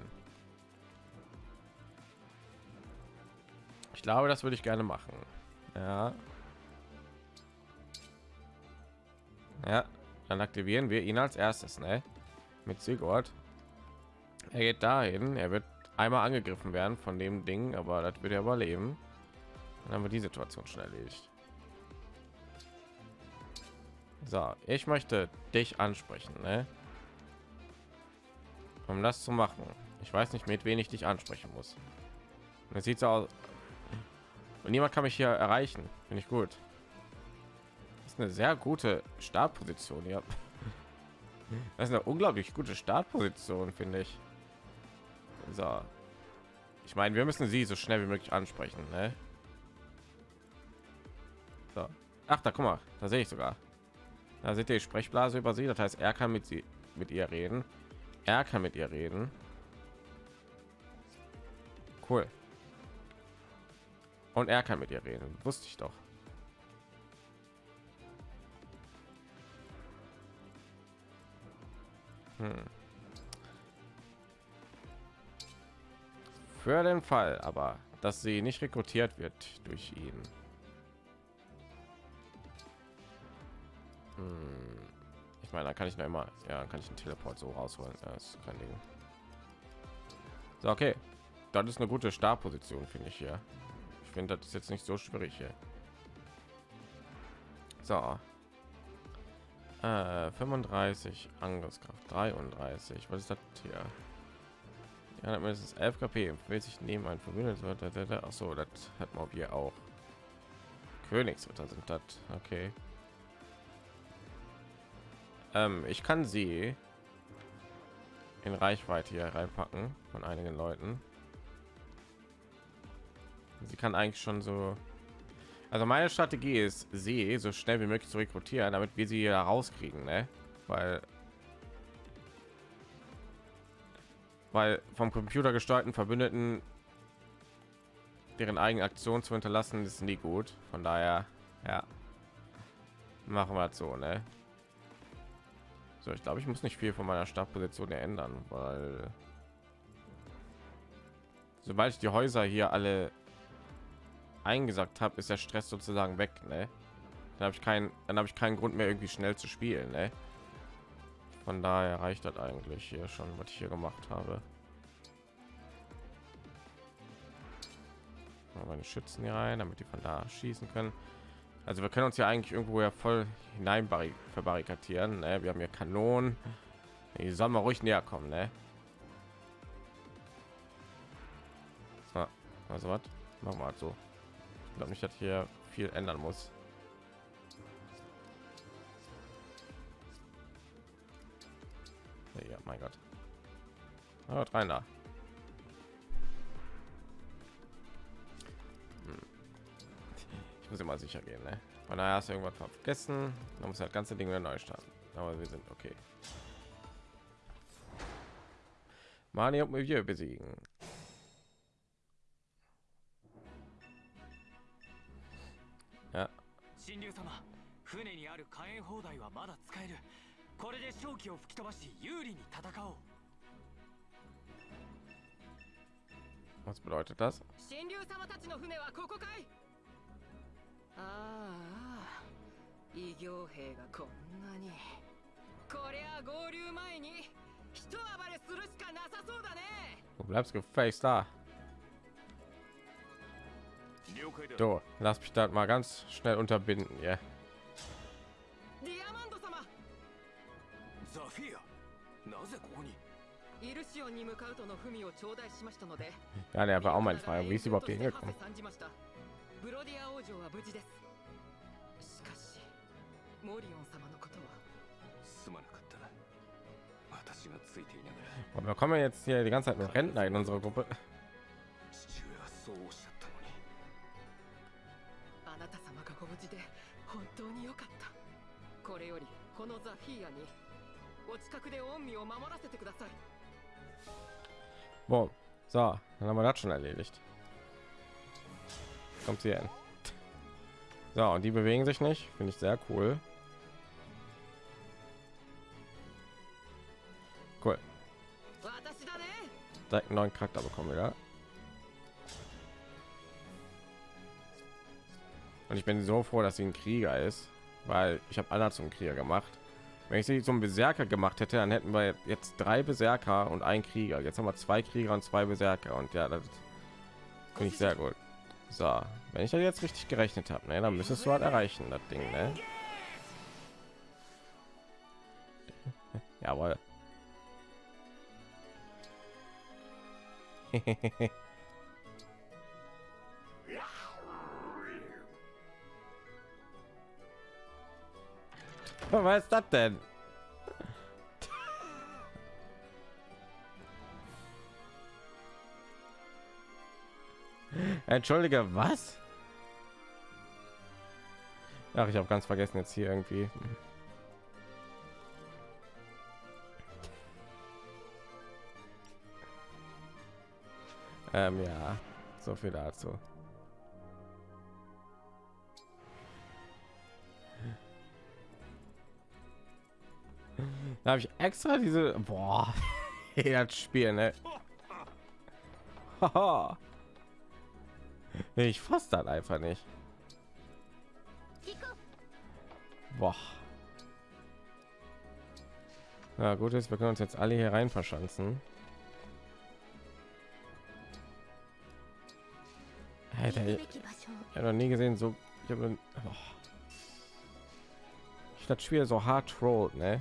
Ich glaube, das würde ich gerne machen. Ja. Ja, dann aktivieren wir ihn als erstes, ne? Mit Sigurd. Er geht dahin. Er wird einmal angegriffen werden von dem Ding, aber das wird er überleben. Dann haben wir die Situation schon erledigt. So, ich möchte dich ansprechen, ne? Um das zu machen. Ich weiß nicht, mit wen ich dich ansprechen muss. Es sieht so aus. Und niemand kann mich hier erreichen. Finde ich gut. Das ist eine sehr gute Startposition hier. Das ist eine unglaublich gute Startposition, finde ich. So. Ich meine, wir müssen sie so schnell wie möglich ansprechen, ne? So. Ach, da guck mal, da sehe ich sogar. Da seht ihr die Sprechblase über sie. Das heißt, er kann mit sie mit ihr reden. Er kann mit ihr reden. Cool. Und er kann mit ihr reden. Wusste ich doch. Hm. Für den Fall, aber dass sie nicht rekrutiert wird durch ihn. Hm. Ich meine, da kann ich noch immer, ja, kann ich einen Teleport so rausholen. Das ist kein Ding. So, okay. Das ist eine gute Startposition, finde ich hier. Ich finde, das ist jetzt nicht so schwierig hier. So. Äh, 35 Angriffskraft, 33. Was ist das hier? Ja, mindestens 11 KP. Will sich neben ein Verbündeter. Ach so, das hat man hier auch. Königsritter sind das. Okay. Ähm, ich kann sie in Reichweite hier reinpacken von einigen Leuten. Sie kann eigentlich schon so. Also meine Strategie ist, sie so schnell wie möglich zu rekrutieren, damit wir sie hier rauskriegen, ne? Weil weil vom Computer gesteuerten Verbündeten deren eigene Aktion zu hinterlassen ist nie gut. Von daher, ja, machen wir so, ne? So, ich glaube, ich muss nicht viel von meiner Startposition ändern, weil sobald ich die Häuser hier alle eingesagt habe, ist der Stress sozusagen weg. Ne? Dann habe ich keinen, dann habe ich keinen Grund mehr irgendwie schnell zu spielen. Ne? Von daher reicht das eigentlich hier schon, was ich hier gemacht habe. Meine Schützen hier rein, damit die von da schießen können. Also wir können uns ja eigentlich irgendwo ja voll hinein verbarrikadieren. Ne? Wir haben ja Kanonen. Die sollen mal ruhig näher kommen, ne? So, also was? Machen wir halt so. Glaube nicht, dass hier viel ändern muss. Ja, mein Gott. Aber rein da. Ich muss immer sicher gehen, ne? Von daher hast du irgendwas vergessen. Man muss das ganze Ding wieder neu starten. Aber wir sind okay. Mani und Milieu besiegen. 神竜様船にある火炎砲台はまだ使える。これで正気を吹き飛ばし有利に戦おう。Was bedeutet das? 神竜様たちの船はここかい。ああ異形兵がこんなに。こりゃ合流前に一暴れするしかなさそうだね。Du bleibst gefälligst da. So, lass mich da mal ganz schnell unterbinden, ja. ザフィアなぜここにイルシオンに向かうとの文を頂戴しましたので Ja, der war auch meine Frage. Wie ist sie überhaupt hier hingekommen? ブロディア王女は無事ですしかしモリオン様のことはすまなかった私がついていながら Und wir kommen jetzt hier die ganze Zeit nur Rentner in unserer Gruppe. れよりこのザフィーアにお近くで恩義を守らせてください Boah. So, dann haben wir das schon erledigt. Kommt sie hin. So, und die bewegen sich nicht. Finde ich sehr cool. Cool. Direkt einen neuen Charakter bekommen wieder. Und ich bin so froh, dass sie ein Krieger ist, weil ich habe Anna zum Krieger gemacht. Wenn ich sie zum Berserker gemacht hätte, dann hätten wir jetzt drei Berserker und ein Krieger. Jetzt haben wir zwei Krieger und zwei Berserker und ja, das finde ich sehr gut. So, wenn ich das jetzt richtig gerechnet habe, ne, dann müsstest du halt erreichen, das Ding, ne? Jawohl. Was ist das denn? Entschuldige, was? Ach, ich habe ganz vergessen jetzt hier irgendwie. Ähm, ja, so viel dazu. Da habe ich extra diese boah, das Spiel, ne? Ich fasse das einfach nicht. Boah. Ja, gut ist, wir können uns jetzt alle hier rein verschanzen. Alter, ich habe noch nie gesehen, so ich habe oh. das Spiel so hart trollt, ne?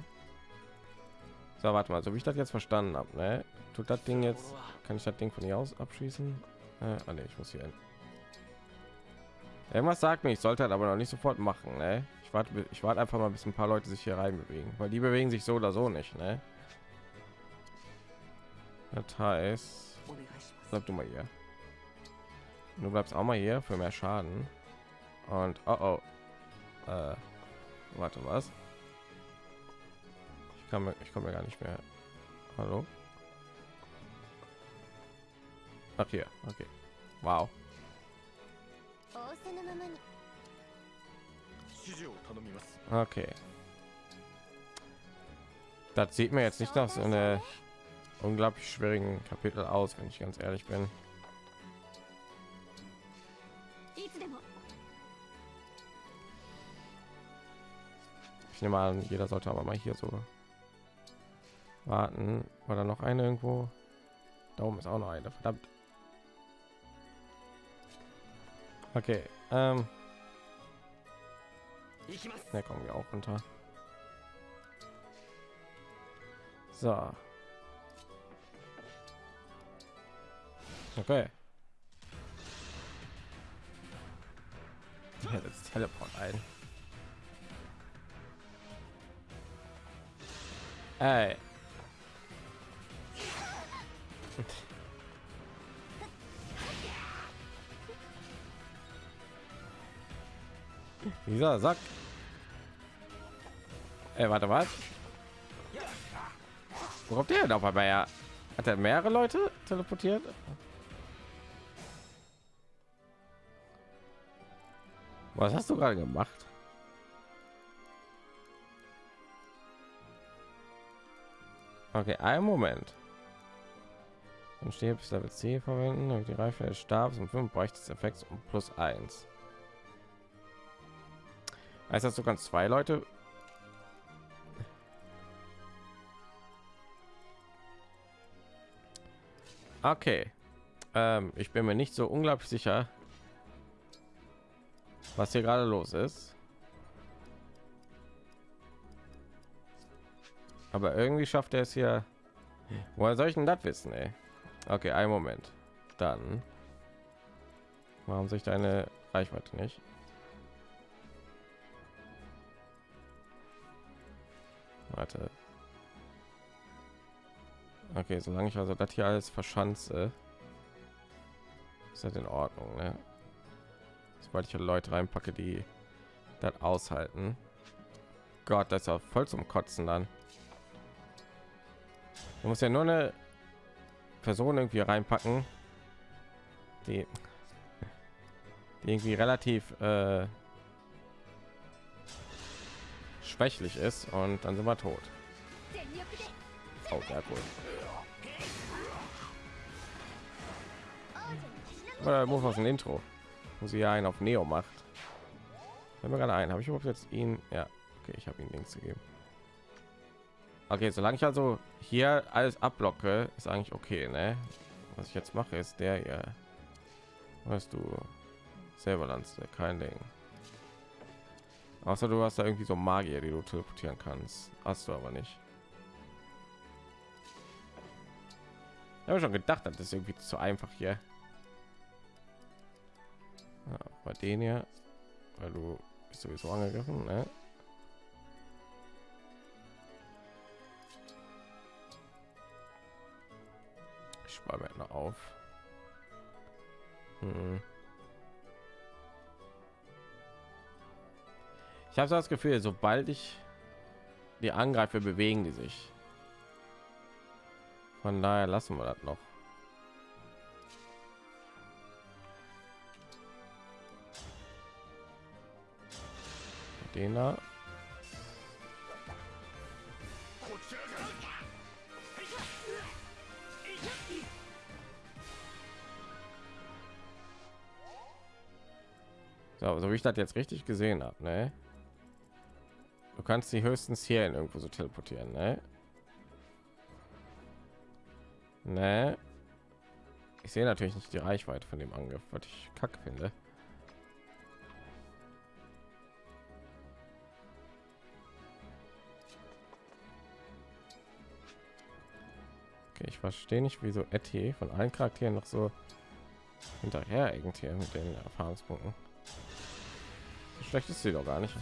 So, warte mal, so wie ich das jetzt verstanden habe, ne? Tut das Ding jetzt, kann ich das Ding von hier aus abschließen? Äh, ah, nee, ich muss hier hin. Irgendwas sagt mir, ich sollte halt aber noch nicht sofort machen, ne? Ich warte, ich warte einfach mal, bis ein paar Leute sich hier rein bewegen, weil die bewegen sich so oder so nicht, ne? Das heißt, bleib du mal hier. Du bleibst auch mal hier für mehr Schaden. Und oh oh. Äh, warte was? Ich kann ich komme gar nicht mehr. Hallo. Ach hier, okay. Wow. Okay. Das sieht mir jetzt nicht nach so eine unglaublich schwierigen Kapitel aus, wenn ich ganz ehrlich bin. Ich nehme an, jeder sollte aber mal hier so warten. War da noch eine irgendwo? Da oben ist auch noch eine. Verdammt. Okay. Ähm. Da kommen wir auch runter. So. Okay. Ja, das Teleport ein. Ey. Dieser Sack. Ey, warte, was? Wo kommt der denn auf einmal? Hat er mehrere Leute teleportiert? Was hast du gerade gemacht? Okay, einen Moment. Dann steht bis Level C verwenden und die Reife des Stabs und 5 Bereich des Effekts um plus 1. Heißt das, du zwei Leute Okay. Ähm, ich bin mir nicht so unglaublich sicher, was hier gerade los ist. Aber irgendwie schafft er es hier. Woher soll ich denn das wissen, ey? Okay, ein Moment. Dann. Warum sich deine Reichweite nicht? Warte. Okay, solange ich also das hier alles verschanze, ist das in Ordnung. Ne? Sobald ich Leute reinpacke, die das aushalten. Gott, das ist auch voll zum Kotzen dann. Du musst ja nur eine Person irgendwie reinpacken, die, die irgendwie relativ äh, schwächlich ist und dann sind wir tot. Oh, sehr cool. Oder muss aus dem Intro, wo sie ja einen auf Neo macht. Wenn wir gerade ein, habe ich überhaupt jetzt ihn? Ja, okay, ich habe ihn links gegeben. Okay, solange ich also hier alles abblocke, ist eigentlich okay, ne? Was ich jetzt mache, ist der hier. Weißt du, selber Lanze, kein Ding. Außer du hast da irgendwie so Magier, die du teleportieren kannst. Hast du aber nicht. Ich habe schon gedacht, das ist irgendwie zu einfach hier. Ja, bei denen hier, weil du bist sowieso angegriffen, ne? Sparbänder auf. Hm. Ich habe so das Gefühl, sobald ich die angreife, bewegen die sich. Von daher lassen wir das noch. Den da. So, so wie ich das jetzt richtig gesehen habe, ne? Du kannst sie höchstens hier in irgendwo so teleportieren, ne? Ne? Ich sehe natürlich nicht die Reichweite von dem Angriff, was ich kack finde. Okay, ich verstehe nicht, wieso Etty von allen Charakteren noch so hinterher irgendwie mit den Erfahrungspunkten. Schlecht ist sie doch gar nicht.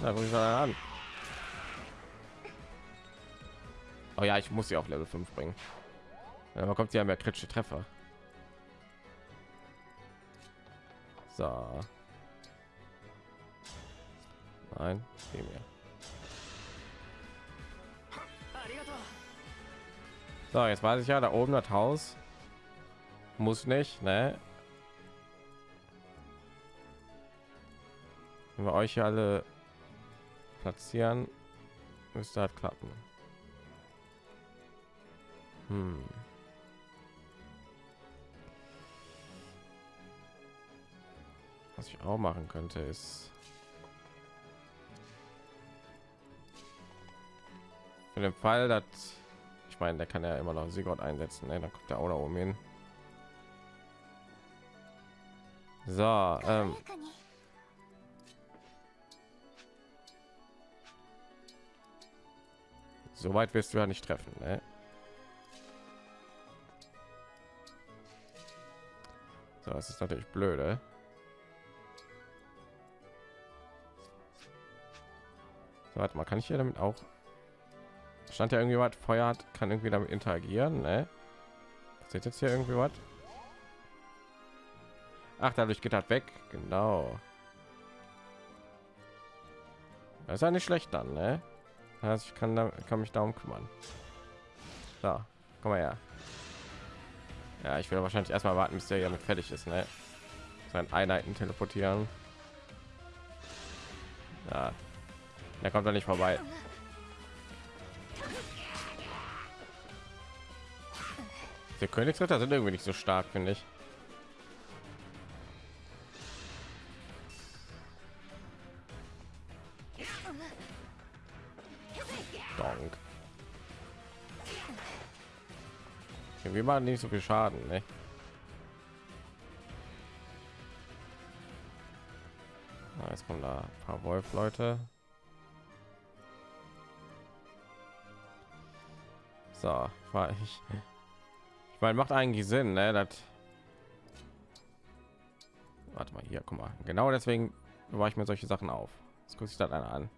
Wo ich an? Oh ja, ich muss sie auf Level 5 bringen. Man kommt ja mehr kritische Treffer. So. Nein, geh mir. So, jetzt weiß ich ja, da oben das Haus muss nicht, ne? Wenn wir euch hier alle platzieren, müsste halt klappen. Hm. Was ich auch machen könnte, ist für den Fall, dass ich meine, der kann ja immer noch Sigurd einsetzen. Ne? Dann kommt der auch da oben hin. So, ähm. So weit wirst du ja nicht treffen. Ne? So, das ist natürlich blöde. So, warte mal, kann ich hier damit auch stand ja irgendwie was Feuer hat, kann irgendwie damit interagieren, ne? Seht jetzt hier irgendwie was? Ach, dadurch geht das weg, genau. Das ist ja nicht schlecht dann, ne? Also ich kann, da, kann mich darum kümmern. So, komm mal her. Ja, ich will wahrscheinlich erstmal warten, bis der damit fertig ist, ne? Sein Einheiten teleportieren. Ja, der kommt da nicht vorbei. Der Königsritter sind irgendwie nicht so stark, finde ich. Donk. Wir machen nicht so viel Schaden, ne? Jetzt kommen da ein paar Wolf-Leute. So, war ich. Ich meine, macht eigentlich Sinn, ne? Das Warte mal hier, guck mal. Genau deswegen war ich mir solche Sachen auf. Jetzt gucke ich dann einer an.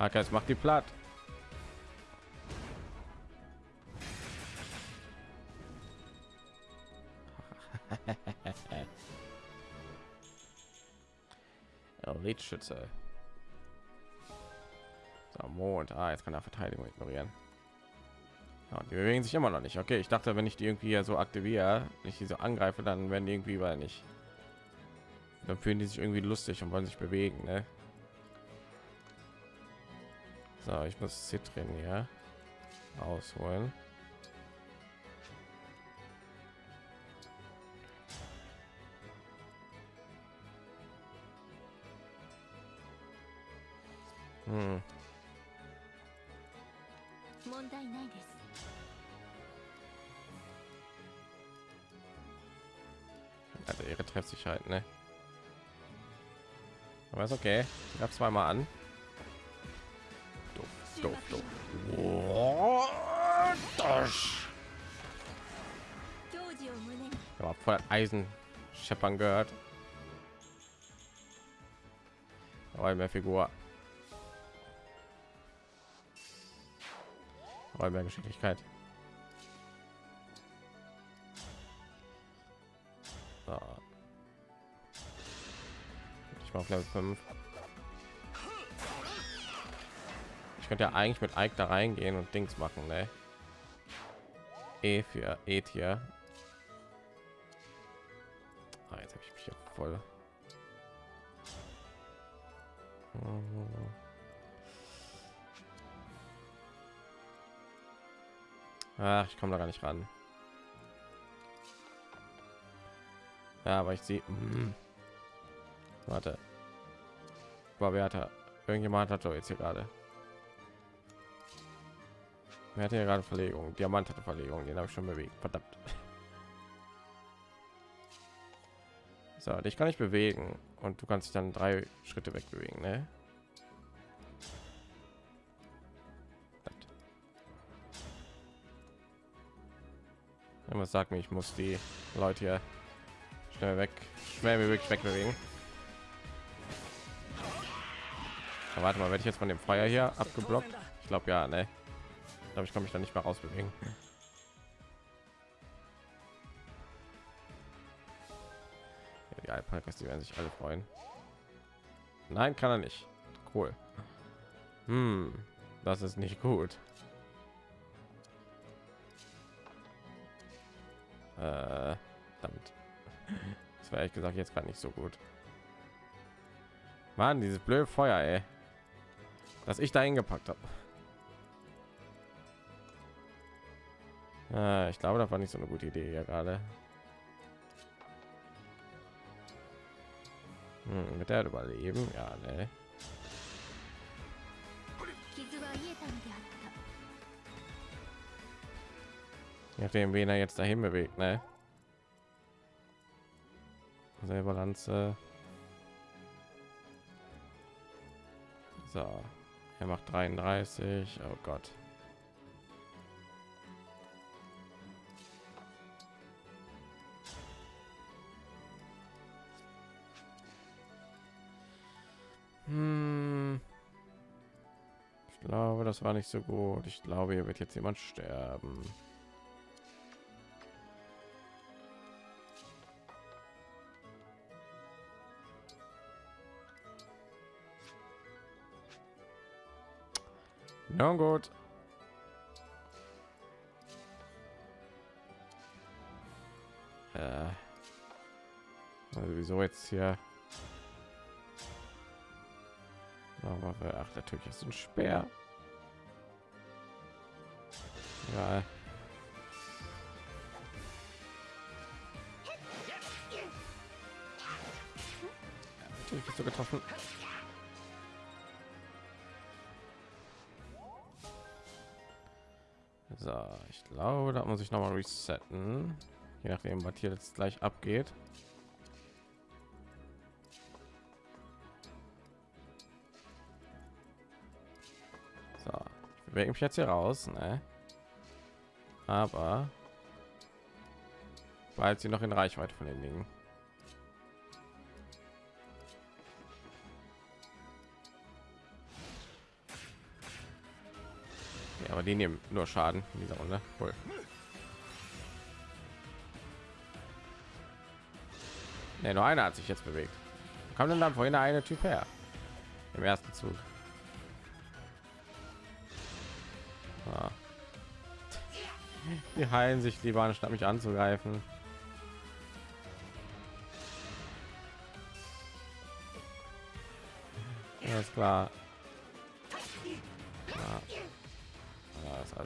Jetzt macht die platt. Elite-Schütze. So, Mond. Ah, jetzt kann er Verteidigung ignorieren. Ja, die bewegen sich immer noch nicht. Okay, ich dachte, wenn ich die irgendwie so aktiviere, ich diese so angreife, dann werden die irgendwie weil nicht. Dann fühlen die sich irgendwie lustig und wollen sich bewegen. Ne? So, ich muss Zitrin hier ausholen. Hm. Also ihre Treffsicherheit, ne? Aber ist okay. Ich habe zweimal an. Voll Eisen scheppern gehört. Aber mehr Figur. Aber mehr Geschicklichkeit. So. Ich mache Level 5. Ich könnte ja eigentlich mit Ike da reingehen und Dings machen, ne? E für E-Tier. Ach, ich komme da gar nicht ran. Ja, aber ich sehe. Mm. Warte. War wer hat Irgendjemand hat doch jetzt hier gerade. Wer hatte ja gerade Verlegung? Diamant hatte Verlegung, den habe ich schon bewegt. Verdammt. So, dich kann ich bewegen und du kannst dich dann drei Schritte wegbewegen, ne? Was sagt mir, ich muss die Leute hier schnell weg, schnell wie möglich wegbewegen. Aber warte mal, werde ich jetzt von dem Feuer hier abgeblockt? Ich glaube ja, ne? Ich glaube, ich kann mich da nicht mehr rausbewegen. Ja, die Alpakas, die werden sich alle freuen. Nein, kann er nicht. Cool. Hm, das ist nicht gut. Äh, damit. Das war ehrlich gesagt jetzt gerade nicht so gut. Mann, dieses blöde Feuer, ey. Dass ich da hingepackt habe. Äh, ich glaube, das war nicht so eine gute Idee ja gerade. Hm, mit der überleben, ja, ne. Nachdem, wen er jetzt dahin bewegt, ne? Selber Lanze. So, er macht 33. Oh Gott. Hm. Ich glaube, das war nicht so gut. Ich glaube, hier wird jetzt jemand sterben. Na gut. Äh. Also wieso jetzt hier? Aber ach, natürlich ist ein Speer. Ja. Natürlich bist du getroffen. So, ich glaube, da muss ich noch mal resetten, je nachdem, was hier jetzt gleich abgeht. So, ich bewege mich jetzt hier raus, ne? Aber weil sie noch in Reichweite von den Dingen. Aber die nehmen nur Schaden in dieser Runde. Cool. Nee, nur einer hat sich jetzt bewegt. Wo kam denn dann vorhin eine Typ her? Im ersten Zug. Ah. Die heilen sich lieber anstatt mich anzugreifen. Ist klar.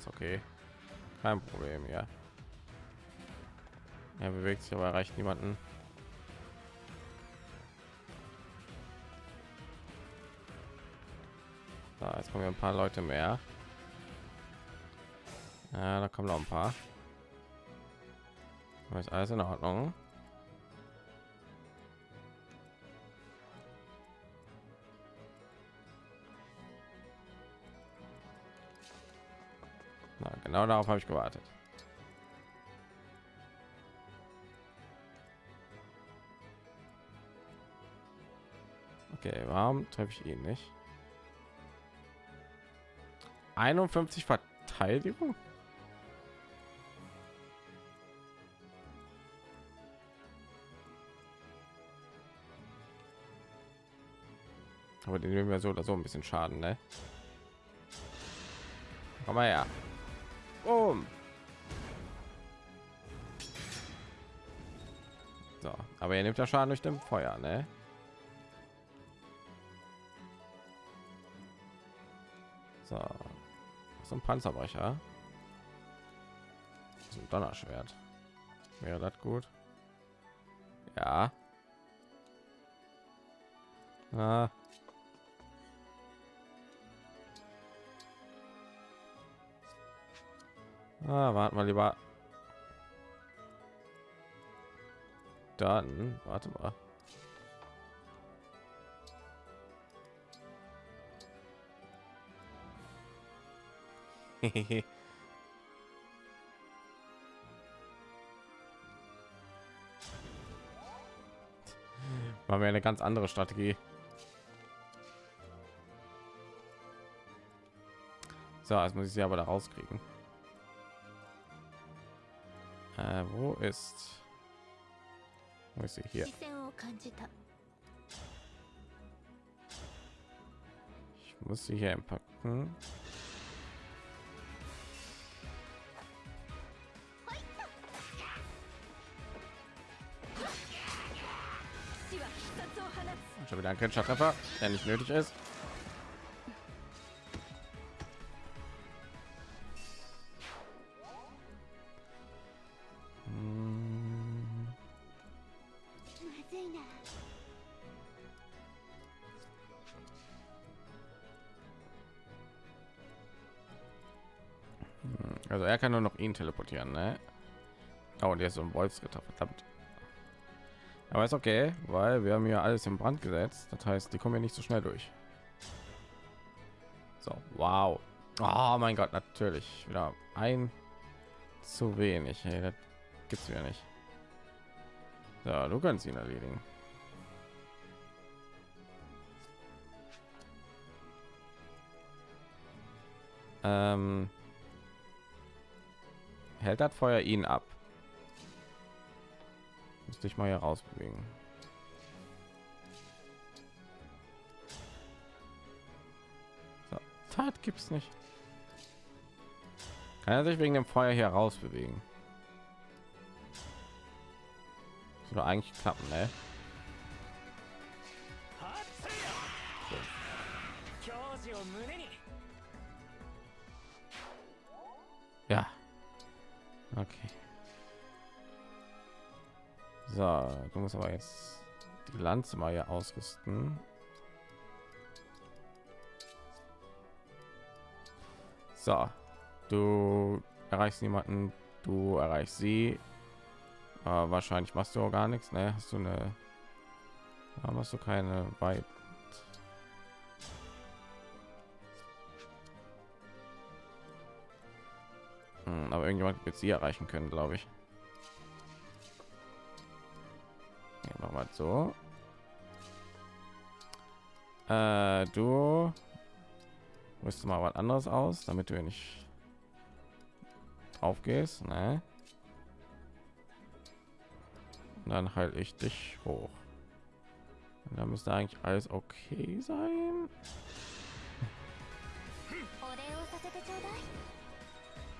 Ist okay. Kein Problem, ja. Er bewegt sich, aber erreicht niemanden. So, jetzt kommen ein paar Leute mehr. Ja, da kommen noch ein paar. Ist alles in Ordnung. Genau darauf habe ich gewartet. Okay, warum treffe ich ihn nicht? 51 Verteidigung? Aber den nehmen wir so oder so ein bisschen Schaden, ne? Komm mal her. Boom. So, aber er nimmt ja Schaden durch dem Feuer, ne? So, so ein Panzerbrecher. So ein Donnerschwert. Wäre das gut? Ja. Ah. Ah, warten wir lieber. Dann, warte mal. Machen wir eine ganz andere Strategie. So, jetzt muss ich sie aber da rauskriegen. Äh, wo ist? Wo ist sie hier? Ich muss sie hier empacken. Schon wieder ein Kenntnisschlaffer, der nicht nötig ist. Teleportieren, ne? Oh, und jetzt so ein Wolfsritter, verdammt. Aber ist okay, weil wir haben hier alles in Brand gesetzt. Das heißt, die kommen ja nicht so schnell durch. So, wow. Oh mein Gott, natürlich wieder ein zu wenig. Hey, das gibt's ja nicht. Ja, du kannst ihn erledigen. Ähm, hält das Feuer ihn ab? Müsste ich mal hier raus bewegen. So, Tat gibt's nicht. Kann er sich wegen dem Feuer hier raus bewegen? Oder eigentlich klappen, ne? Du musst aber jetzt die Lanze mal hier ausrüsten. So, du erreichst niemanden, du erreichst sie. Aber wahrscheinlich machst du auch gar nichts, ne? Hast du eine, warum hast du keine weit? Hm, aber irgendjemand wird sie erreichen können, glaube ich. machen wir so. Äh, du rüst mal was anderes aus damit du nicht aufgehst ne? Und dann halte ich dich hoch. Und da müsste eigentlich alles okay sein.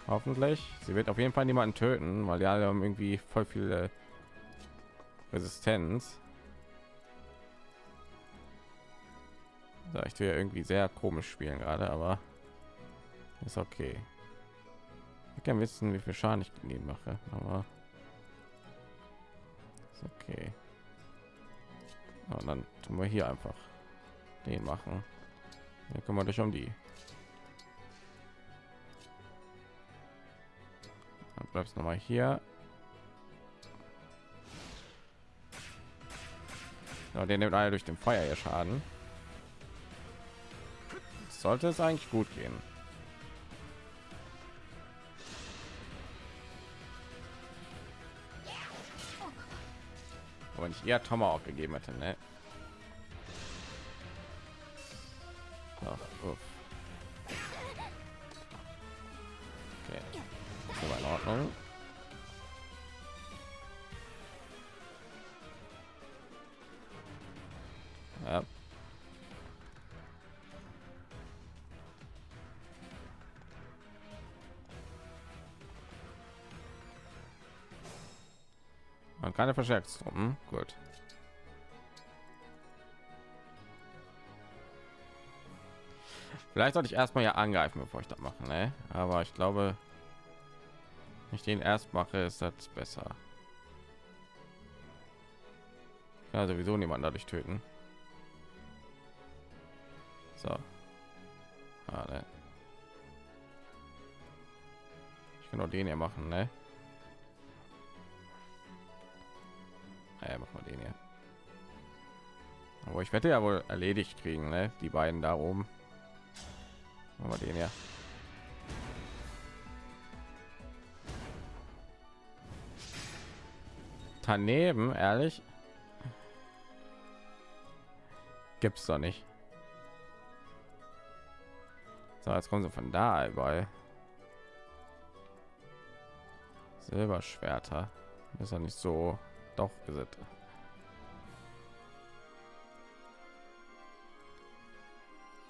Hoffentlich. Sie wird auf jeden fall niemanden töten weil ja haben irgendwie voll viele Resistenz. So, ich will irgendwie sehr komisch spielen gerade, aber ist okay. Ich kann wissen, wie viel Schaden ich gegen mache, aber ist okay. Und dann tun wir hier einfach den machen. Dann kümmern dich um die. Dann bleibst noch mal hier. Ja, der nimmt alle durch den Feuer ihr Schaden. Sollte es eigentlich gut gehen. Aber nicht eher Tomahawk gegeben hätte, ne? Uff. Okay. In Ordnung. Keine Verstärkungstruppen. Gut. Vielleicht sollte ich erstmal ja angreifen, bevor ich das mache, ne? Aber ich glaube, ich den erst mache, ist das besser. Ja, sowieso niemand dadurch töten. So. Ah, ne. Ich kann auch den hier machen, ne? Ah, ja, machen wir den hier. Aber ich werde ja wohl erledigt kriegen, ne? Die beiden da oben. Machen wir den ja. Daneben, ehrlich. Gibt's doch nicht. So, jetzt kommen sie von da überall. Silberschwerter. Ist ja nicht so. Doch.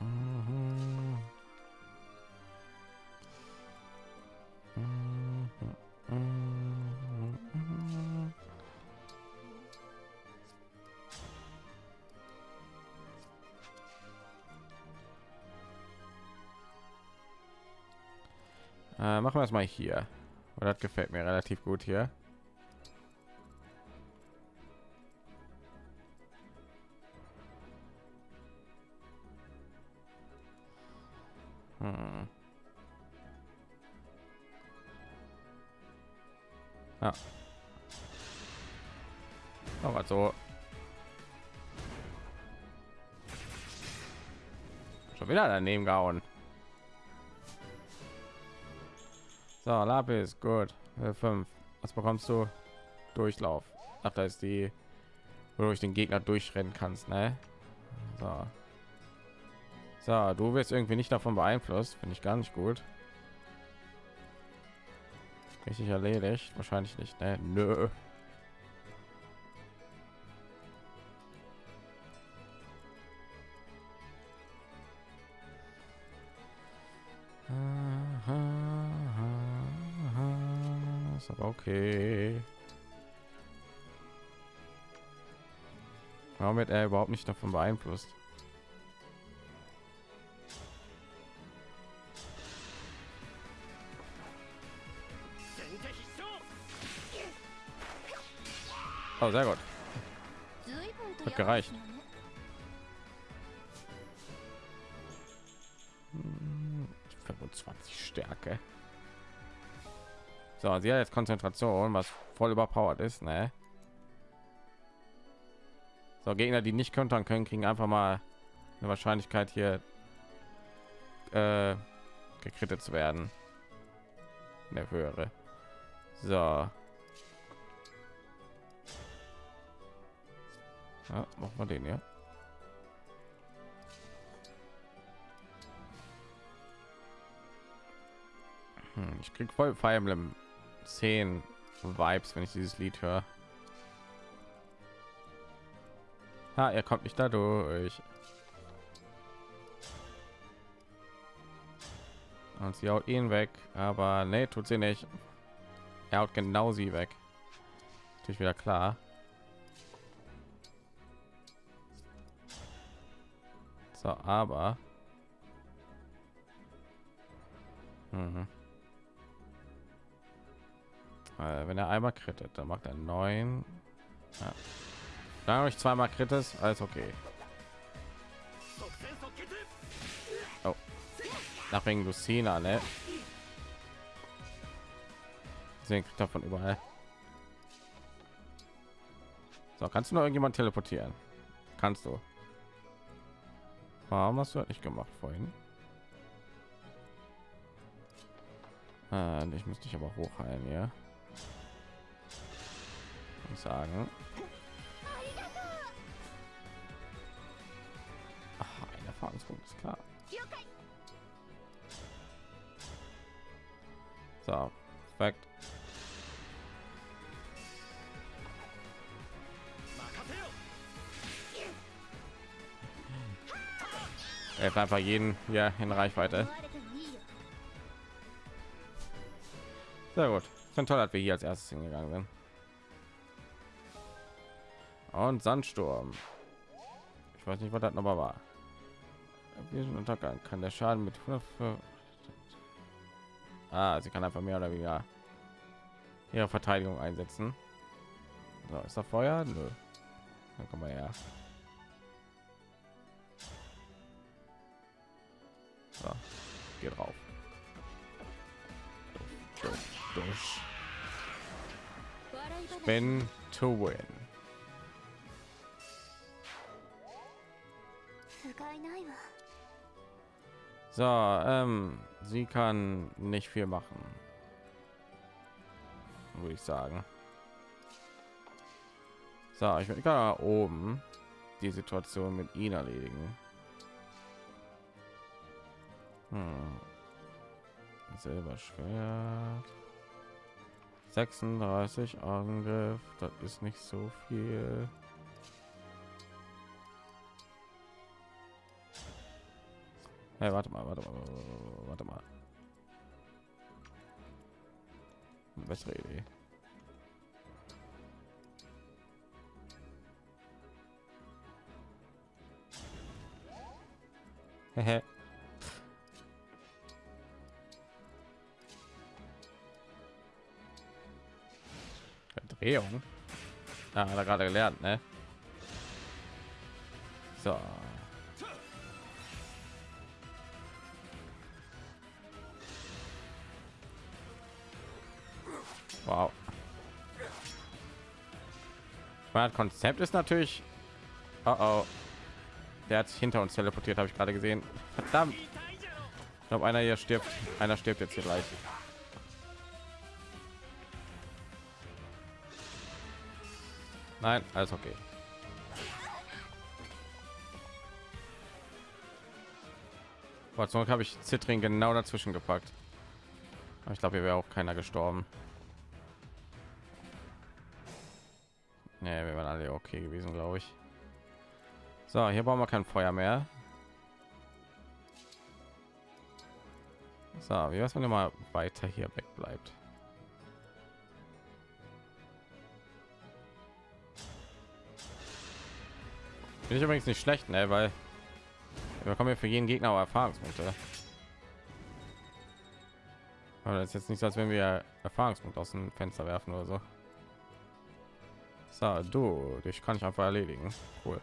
Mhm. Äh, machen wir es mal hier. Oder das gefällt mir relativ gut hier. Daneben gehauen. So, Lapis, gut. Äh, fünf. Was bekommst du? Durchlauf. Ach, da ist die, wo du den Gegner durchrennen kannst, ne? So. So, du wirst irgendwie nicht davon beeinflusst, finde ich gar nicht gut. Richtig erledigt, wahrscheinlich nicht, ne? Nö. Okay. Warum wird er überhaupt nicht davon beeinflusst? Oh, sehr gut. Hat gereicht. Hm, 25 Stärke. So, sie hat jetzt Konzentration, was voll überpowered ist, ne? So, Gegner, die nicht kontern können, kriegen einfach mal eine Wahrscheinlichkeit hier äh, gekrittet zu werden. Eine höhere. So. Ja, machen wir den ja. Hm, ich krieg voll Fire Emblem 10 Vibes, wenn ich dieses Lied höre. Ah, er kommt nicht dadurch. Und sie haut ihn weg, aber nee, tut sie nicht. Er haut genau sie weg. Natürlich wieder klar. So, aber mhm. Äh, wenn er einmal krittet, dann macht er neun. Ja. Dann habe ich zweimal kritis, alles okay. Oh. Nach wegen Lucina, ne? Deswegen kriegt davon überall. So, kannst du noch irgendjemand teleportieren? Kannst du? Warum hast du das nicht gemacht vorhin? Ah, ich muss dich aber hochheilen, ja. Ich sagen. Ach, ein Erfahrungspunkt ist klar. So, perfekt. Er einfach jeden ja in Reichweite. Sehr gut. Schon toll, dass wir hier als erstes hingegangen sind. Und Sandsturm. Ich weiß nicht, was das nochmal war. Untergang kann der Schaden mit 100 Ah, sie kann einfach mehr oder weniger ihre Verteidigung einsetzen. So, ist da Feuer? Nö. Dann kommen wir her. So, geht drauf. Spin to win. So, ähm, sie kann nicht viel machen, würde ich sagen. So, ich kann da oben die Situation mit ihnen erledigen. Hm. Silberschwert. 36 Angriff, das ist nicht so viel. Hey, warte mal, warte mal, warte mal. Bessere Idee. Hehe. Drehung. Ah, hat er gerade gelernt, ne? So. Mein Konzept ist natürlich. Oh oh. Der hat sich hinter uns teleportiert, habe ich gerade gesehen. Verdammt. Ich glaube, einer hier stirbt. Einer stirbt jetzt hier gleich. Nein, alles okay. Sei habe ich Zittring genau dazwischen gepackt. Aber ich glaube, hier wäre auch keiner gestorben. So, hier brauchen wir kein Feuer mehr. So, wie was wenn mal weiter hier weg bleibt? Bin ich übrigens nicht schlecht, ne? Weil wir bekommen ja für jeden Gegner auch Erfahrungspunkte. Aber das ist jetzt nicht so, als wenn wir Erfahrungspunkte aus dem Fenster werfen oder so. So, du, dich kann ich einfach erledigen. Cool.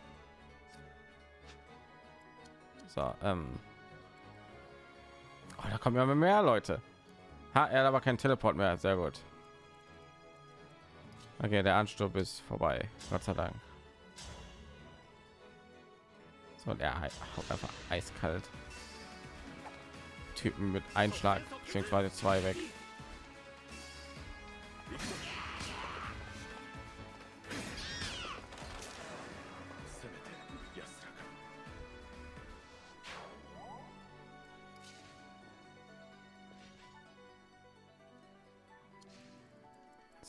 So, ähm. Oh, da kommen ja mehr Leute. Ha, er hat aber kein Teleport mehr. Sehr gut. Okay, der Ansturm ist vorbei. Gott sei Dank. So, der haut einfach eiskalt. Typen mit Einschlag beziehungsweise zwei weg.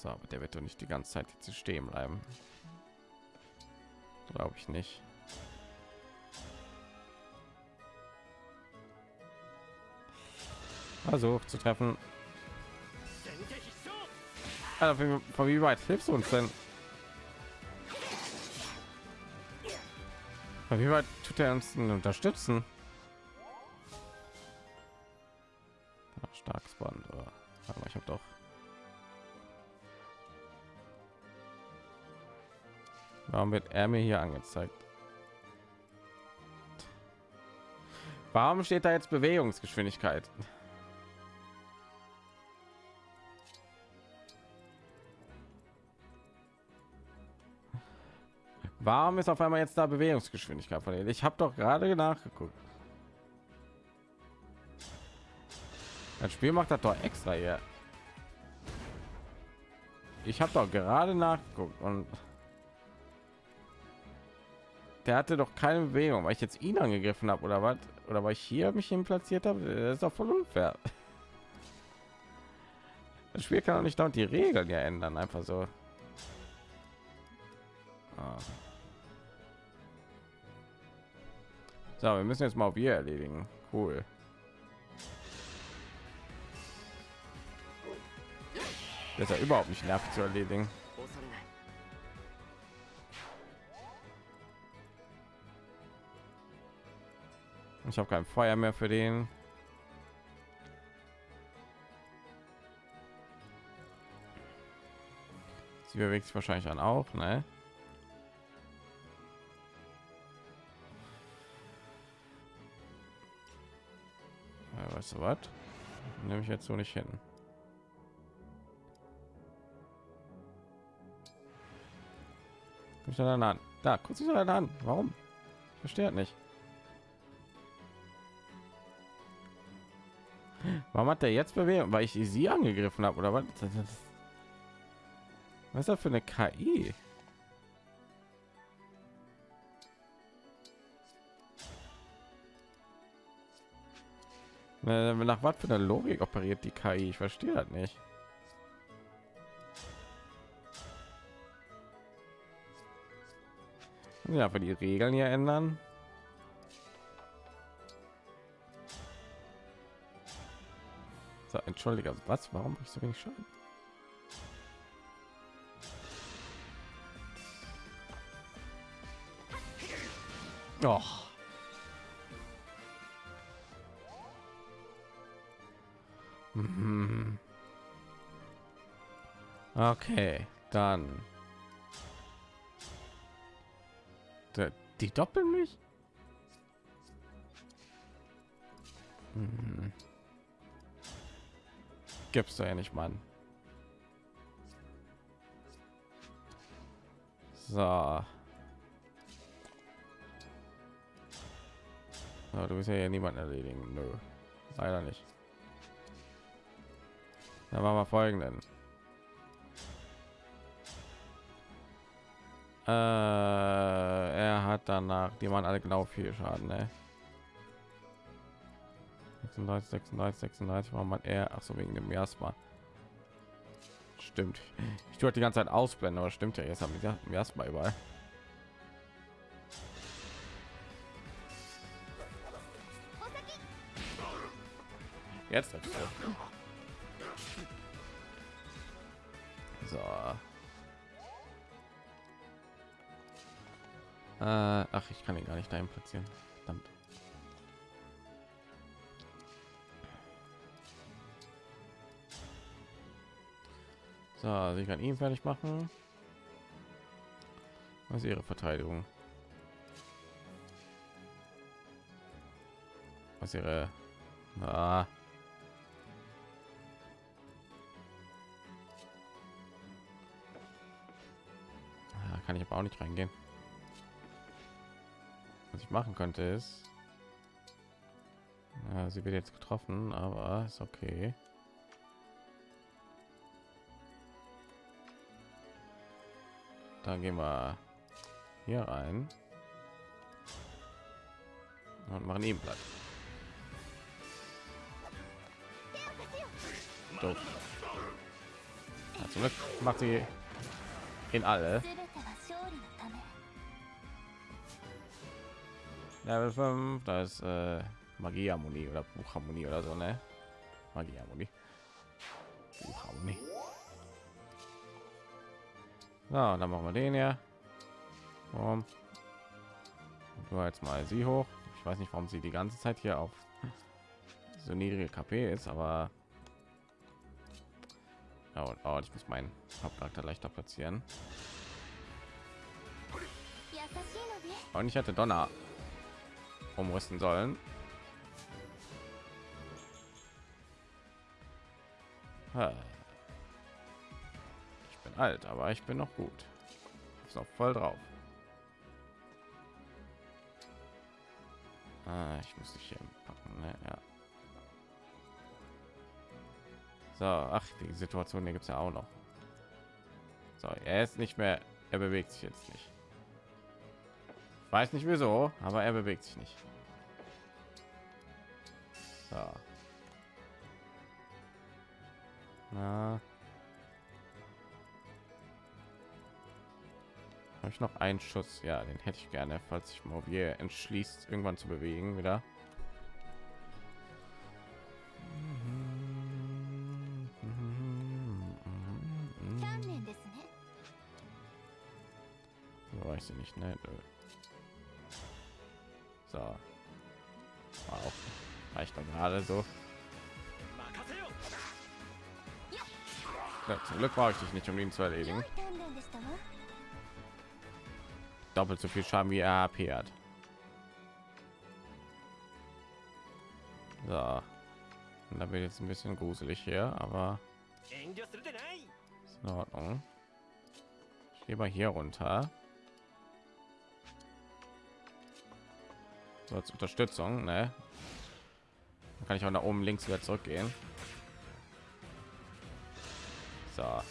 So, aber der wird doch nicht die ganze Zeit jetzt stehen bleiben. Glaube ich nicht. Also zu treffen. Also, von wie weit hilfst du uns denn? Von wie weit tut er uns denn unterstützen? Warum wird er mir hier angezeigt? Warum steht da jetzt Bewegungsgeschwindigkeit? Warum ist auf einmal jetzt da Bewegungsgeschwindigkeit von Ich habe doch gerade nachgeguckt. Das Spiel macht das doch extra hier. Ich habe doch gerade nachgeguckt und der hatte doch keine Bewegung, weil ich jetzt ihn angegriffen habe oder was? Oder weil ich hier mich hin platziert habe? Das ist doch voll unfair. Das Spiel kann auch nicht dauernd die Regeln ja ändern, einfach so. Ah. So, wir müssen jetzt mal wir erledigen. Cool. Das ist ja überhaupt nicht nervig zu erledigen. Ich habe kein Feuer mehr für den. Sie bewegt sich wahrscheinlich dann auch, ne? Ja, weißt du was? Nehme ich jetzt so nicht hin. Ich dann an. Da, kurz sich an. Warum? Ich verstehe nicht. Warum hat der jetzt bewegt? Weil ich sie angegriffen habe oder was? Was ist das für eine KI? Nach was für einer Logik operiert die KI? Ich verstehe das nicht. Ja, für die Regeln hier ändern. So, entschuldige, was? Warum ich so wenig Schaden? Doch. Mhm. Okay, dann. Die doppeln mich? Hm. Gibt's doch ja nicht, Mann. So. Ja, du bist ja hier niemand erledigen. Nö. Leider nicht. Dann machen wir folgenden. Äh, er hat danach, die waren alle genau viel Schaden, ne? 36, 36, 36 war man er, ach so wegen dem Miasma. Stimmt. Ich tue halt die ganze Zeit ausblenden, aber stimmt ja, jetzt haben wir Miasma überall. Jetzt. So. Äh, ach, ich kann ihn gar nicht dahin platzieren. Verdammt. So, sie kann ihn fertig machen. Was ist ihre Verteidigung? Was ihre... Ah. Kann ich aber auch nicht reingehen was ich machen könnte ist ja, sie wird jetzt getroffen aber ist okay dann gehen wir hier rein und machen ihm platt Doof. Macht sie in alle Level 5, da ist äh, Magieharmonie oder Buchharmonie oder so, ne? Magieharmonie. So, dann machen wir den ja. Um, du jetzt mal sie hoch. Ich weiß nicht, warum sie die ganze Zeit hier auf so niedrige KP ist, aber oh, oh, ich muss meinen Hauptcharakter leichter platzieren. Und ich hatte Donner umrüsten sollen. Bin alt, aber ich bin noch gut. Ist noch voll drauf. Ah, ich muss dich hier packen. Ne? Ja. So, ach, die Situation hier gibt es ja auch noch. So, er ist nicht mehr, er bewegt sich jetzt nicht. Weiß nicht wieso, aber er bewegt sich nicht. So. Na. Habe ich noch einen Schuss? Ja, den hätte ich gerne, falls sich Mobier entschließt, irgendwann zu bewegen wieder. Weiß ich nicht, ne? So. Wow. Reicht doch gerade so. Ja, zum Glück brauche ich dich nicht, um ihn zu erledigen. Doppelt so viel Schaden wie er AP hat. So. Und da wird jetzt ein bisschen gruselig hier, aber ist in Ordnung. Ich gehe mal hier runter. So als Unterstützung, ne? Dann kann ich auch nach oben links wieder zurückgehen. So.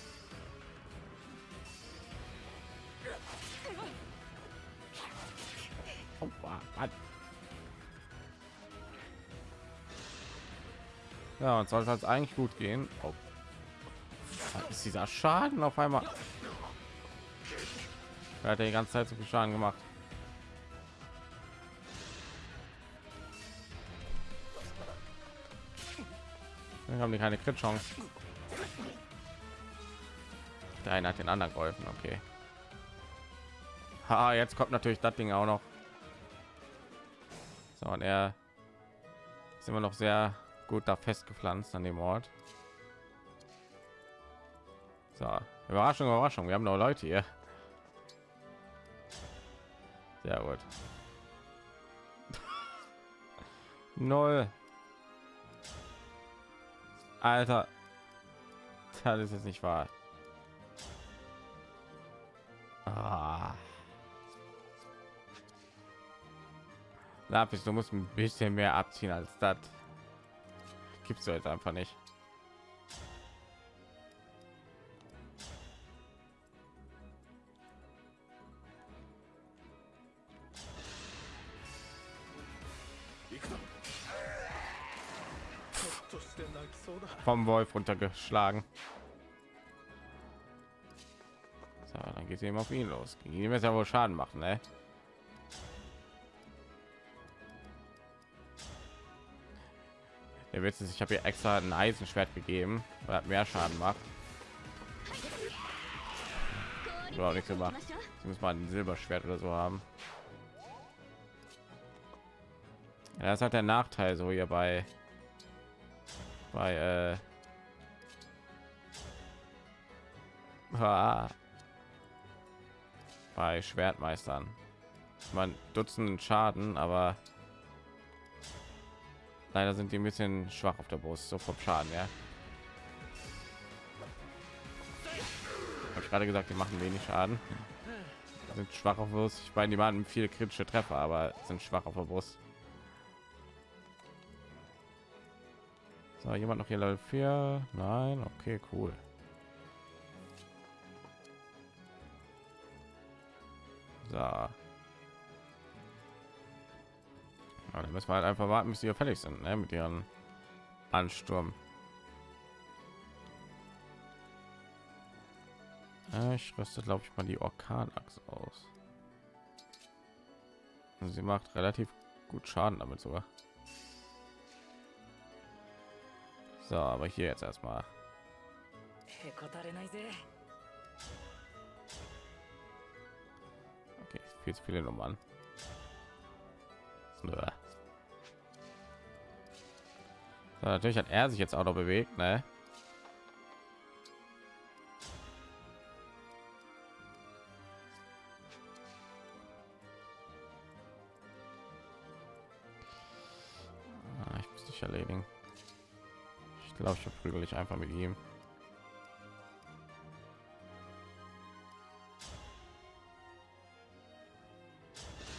Ja, und soll es eigentlich gut gehen. Oh. Ist dieser Schaden auf einmal? Er hat die ganze Zeit so viel Schaden gemacht. Dann haben die keine Crit Chance. Der eine hat den anderen geholfen, okay. Ha, jetzt kommt natürlich das Ding auch noch. So, und er ist immer noch sehr gut da festgepflanzt an dem Ort. So, Überraschung, Überraschung, wir haben noch Leute hier. Sehr gut. Null. Alter. Das ist jetzt nicht wahr. Ah. Lapis, du musst ein bisschen mehr abziehen als das. Gibt's du jetzt einfach nicht. vom Wolf runtergeschlagen. So, dann geht es eben auf ihn los. Gegen ihn wird ja wohl Schaden machen, ne? Der Witz ist, ich habe hier extra ein Eisenschwert gegeben, weil er mehr Schaden macht. Oder nichts gemacht. Ich muss mal ein Silberschwert oder so haben. Ja, das hat der Nachteil so hier bei bei äh ah, bei Schwertmeistern. Man Dutzend Schaden, aber leider sind die ein bisschen schwach auf der Brust, so vom Schaden, ja. Habe ich gerade gesagt, die machen wenig Schaden. Sind schwach auf Brust. Ich meine, die machen viele kritische Treffer, aber sind schwach auf der Brust. So, jemand noch hier Level 4? Nein, okay, cool. So. Ja, dann müssen wir halt einfach warten, bis sie fertig sind, ne, mit ihren Ansturm. Ich rüste, glaube ich, mal die Orkanachse aus. Sie macht relativ gut Schaden damit sogar. So, aber hier jetzt erstmal. Okay, viel zu viele Nummern. So, natürlich hat er sich jetzt auch noch bewegt, ne? Ah, ich muss dich erledigen. Glaube ich verprügel ich einfach mit ihm.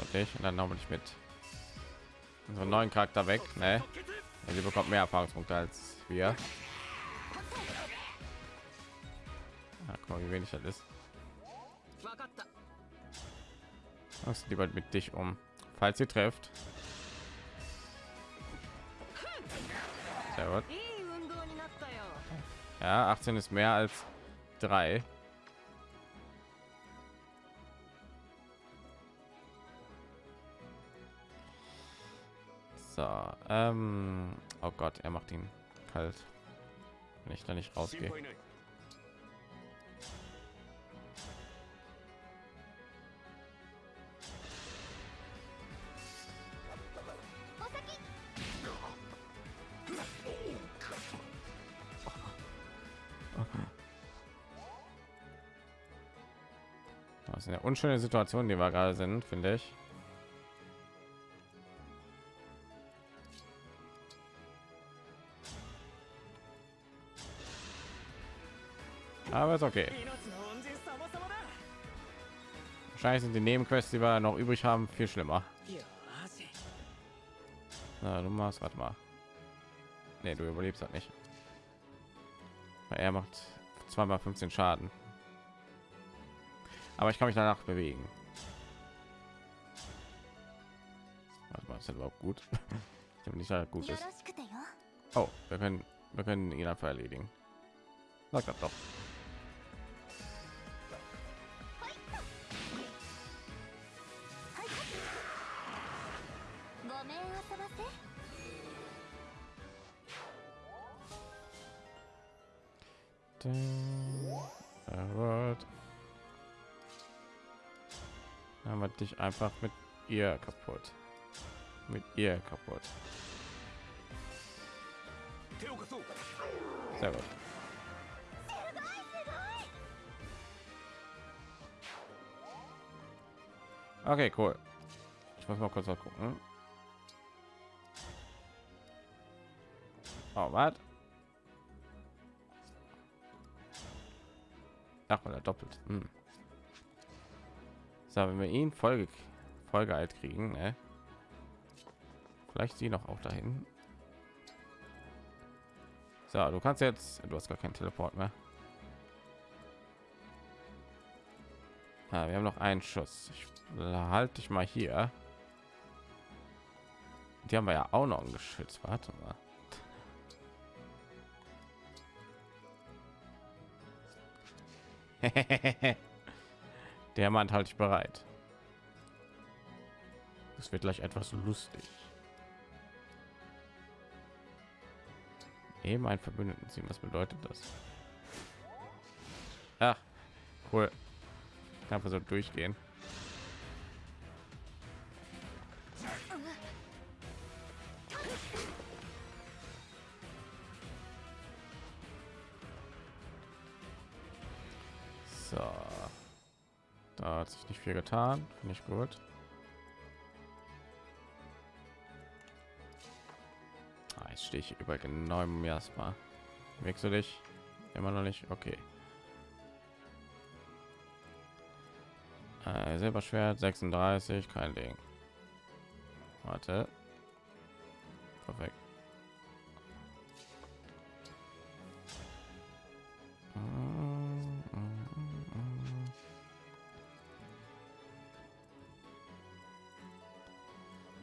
Okay und dann noch ich mit unseren neuen charakter weg ne? sie bekommt mehr erfahrungspunkte als wir. Ja, guck mal, wie wenig das ist. Was lieber mit dich um? Falls sie trifft sehr gut. Ja, 18 ist mehr als drei. Ähm, oh Gott, er macht ihn kalt, wenn ich da nicht rausgehe. Das ist eine unschöne Situation, die wir gerade sind, finde ich. Ist okay. Sind die Nebenquests, die wir noch übrig haben, viel schlimmer. Na, du machst, warte mal. Nee, du überlebst halt nicht. Er macht zweimal 15 Schaden. Aber ich kann mich danach bewegen. Warte mal, ist das überhaupt gut? ich habe nicht gut ist. Oh, wir können, wir können ihn einfach erledigen. Sag das doch. Einfach mit ihr kaputt. Mit ihr kaputt. Sehr gut. Okay, cool. Ich muss mal kurz mal gucken. Oh, was? Ach, er doppelt. Hm. So, wenn wir ihn Folge Folge alt kriegen, ne? Vielleicht sie noch auch dahin. So, du kannst jetzt, du hast gar keinen Teleport mehr. Ja, wir haben noch einen Schuss. Ich halte dich mal hier. Die haben wir ja auch noch ein Geschütz. Warte mal. Der Mann halte ich bereit. Es wird gleich etwas lustig. Eben ein Verbündeten ziehen. Was bedeutet das? Ach, cool. Einfach so durchgehen. Viel getan. Finde ich gut. Ah, jetzt stehe ich über genau im erstmal wechsel dich? Immer noch nicht? Okay. Äh, silberschwert 36 kein ding. Warte. Perfekt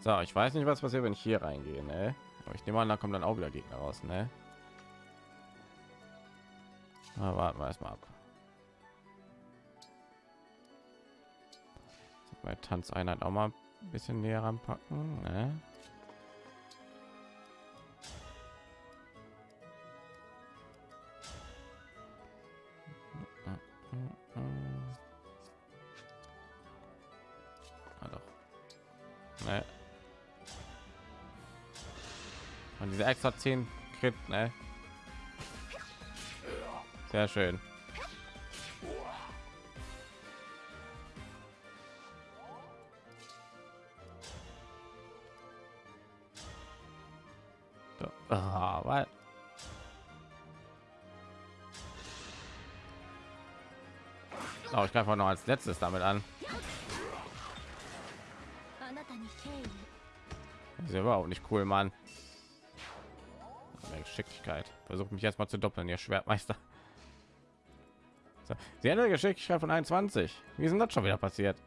So, ich weiß nicht, was passiert, wenn ich hier reingehe, ne? Aber ich nehme an, da kommen dann auch wieder Gegner raus, ne? Na, warten wir erstmal ab. Bei Tanzeinheit auch mal ein bisschen näher ranpacken, ne? Extra 10 Crit, ne? Sehr schön. Ah, weil oh, ich greife noch als letztes damit an. Das ist überhaupt nicht cool, Mann. Versucht mich jetzt mal zu doppeln, ihr Schwertmeister. So. Sie eine Geschicklichkeit von 21. Wie denn das schon wieder passiert?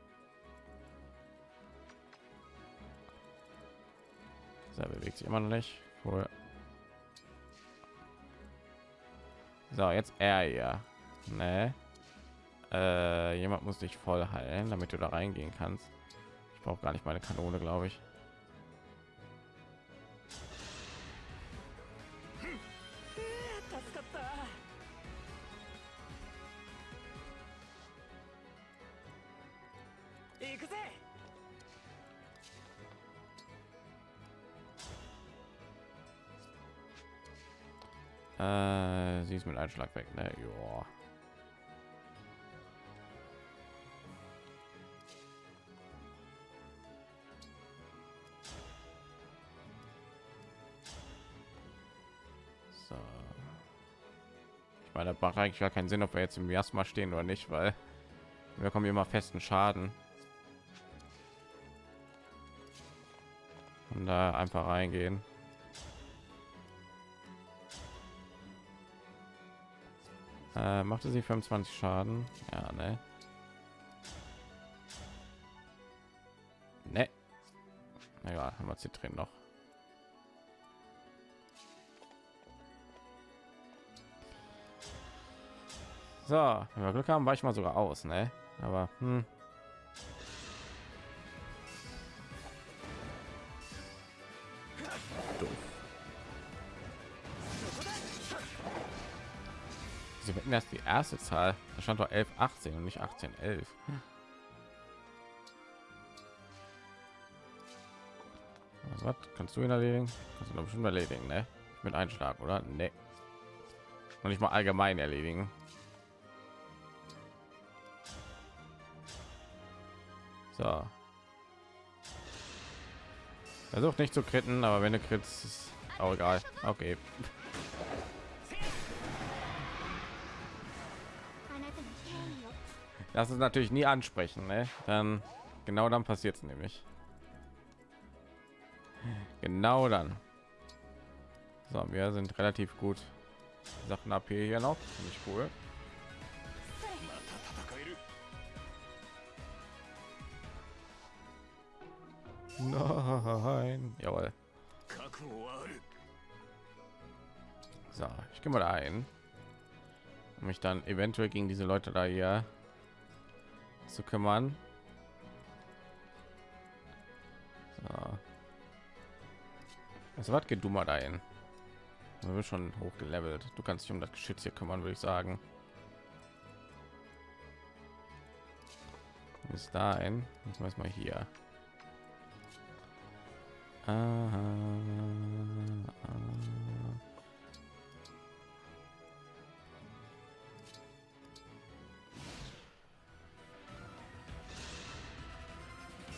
So, bewegt sich immer noch nicht. Cool. So, jetzt er ja. Ne? Äh, jemand muss dich voll heilen, damit du da reingehen kannst. Ich brauche gar nicht meine Kanone, glaube ich. Schlag weg, ne? Joa. So. Ich meine, das macht eigentlich gar keinen Sinn, ob wir jetzt im ersten Mal stehen oder nicht, weil wir kommen immer festen Schaden. Und da einfach reingehen. Äh, machte sie 25 Schaden? Ja, ne. Ne. Naja, haben wir Zitrin noch. So, wenn wir Glück haben, war ich mal sogar aus, ne? Aber hm. Wetten erst die erste Zahl. Da stand doch 11, 18 und nicht 18, 11. Also, was kannst du ihn erledigen? Kannst du bestimmt erledigen, ne? Mit Einschlag, oder? Ne. Und nicht mal allgemein erledigen. So. Versucht nicht zu kritten, aber wenn du kritzt, ist auch egal. Okay. Das ist natürlich nie ansprechen, ne? Dann genau dann passiert es nämlich. Genau dann. So, wir sind relativ gut. Sachen AP hier noch, nicht cool. Nein, jawohl. So, ich gehe mal ein, um mich dann eventuell gegen diese Leute da hier zu kümmern. So. Also was geht du mal ein? Wir sind schon hochgelevelt. Du kannst dich um das Geschütz hier kümmern, würde ich sagen. Bis dahin, ich weiß mal hier. Aha.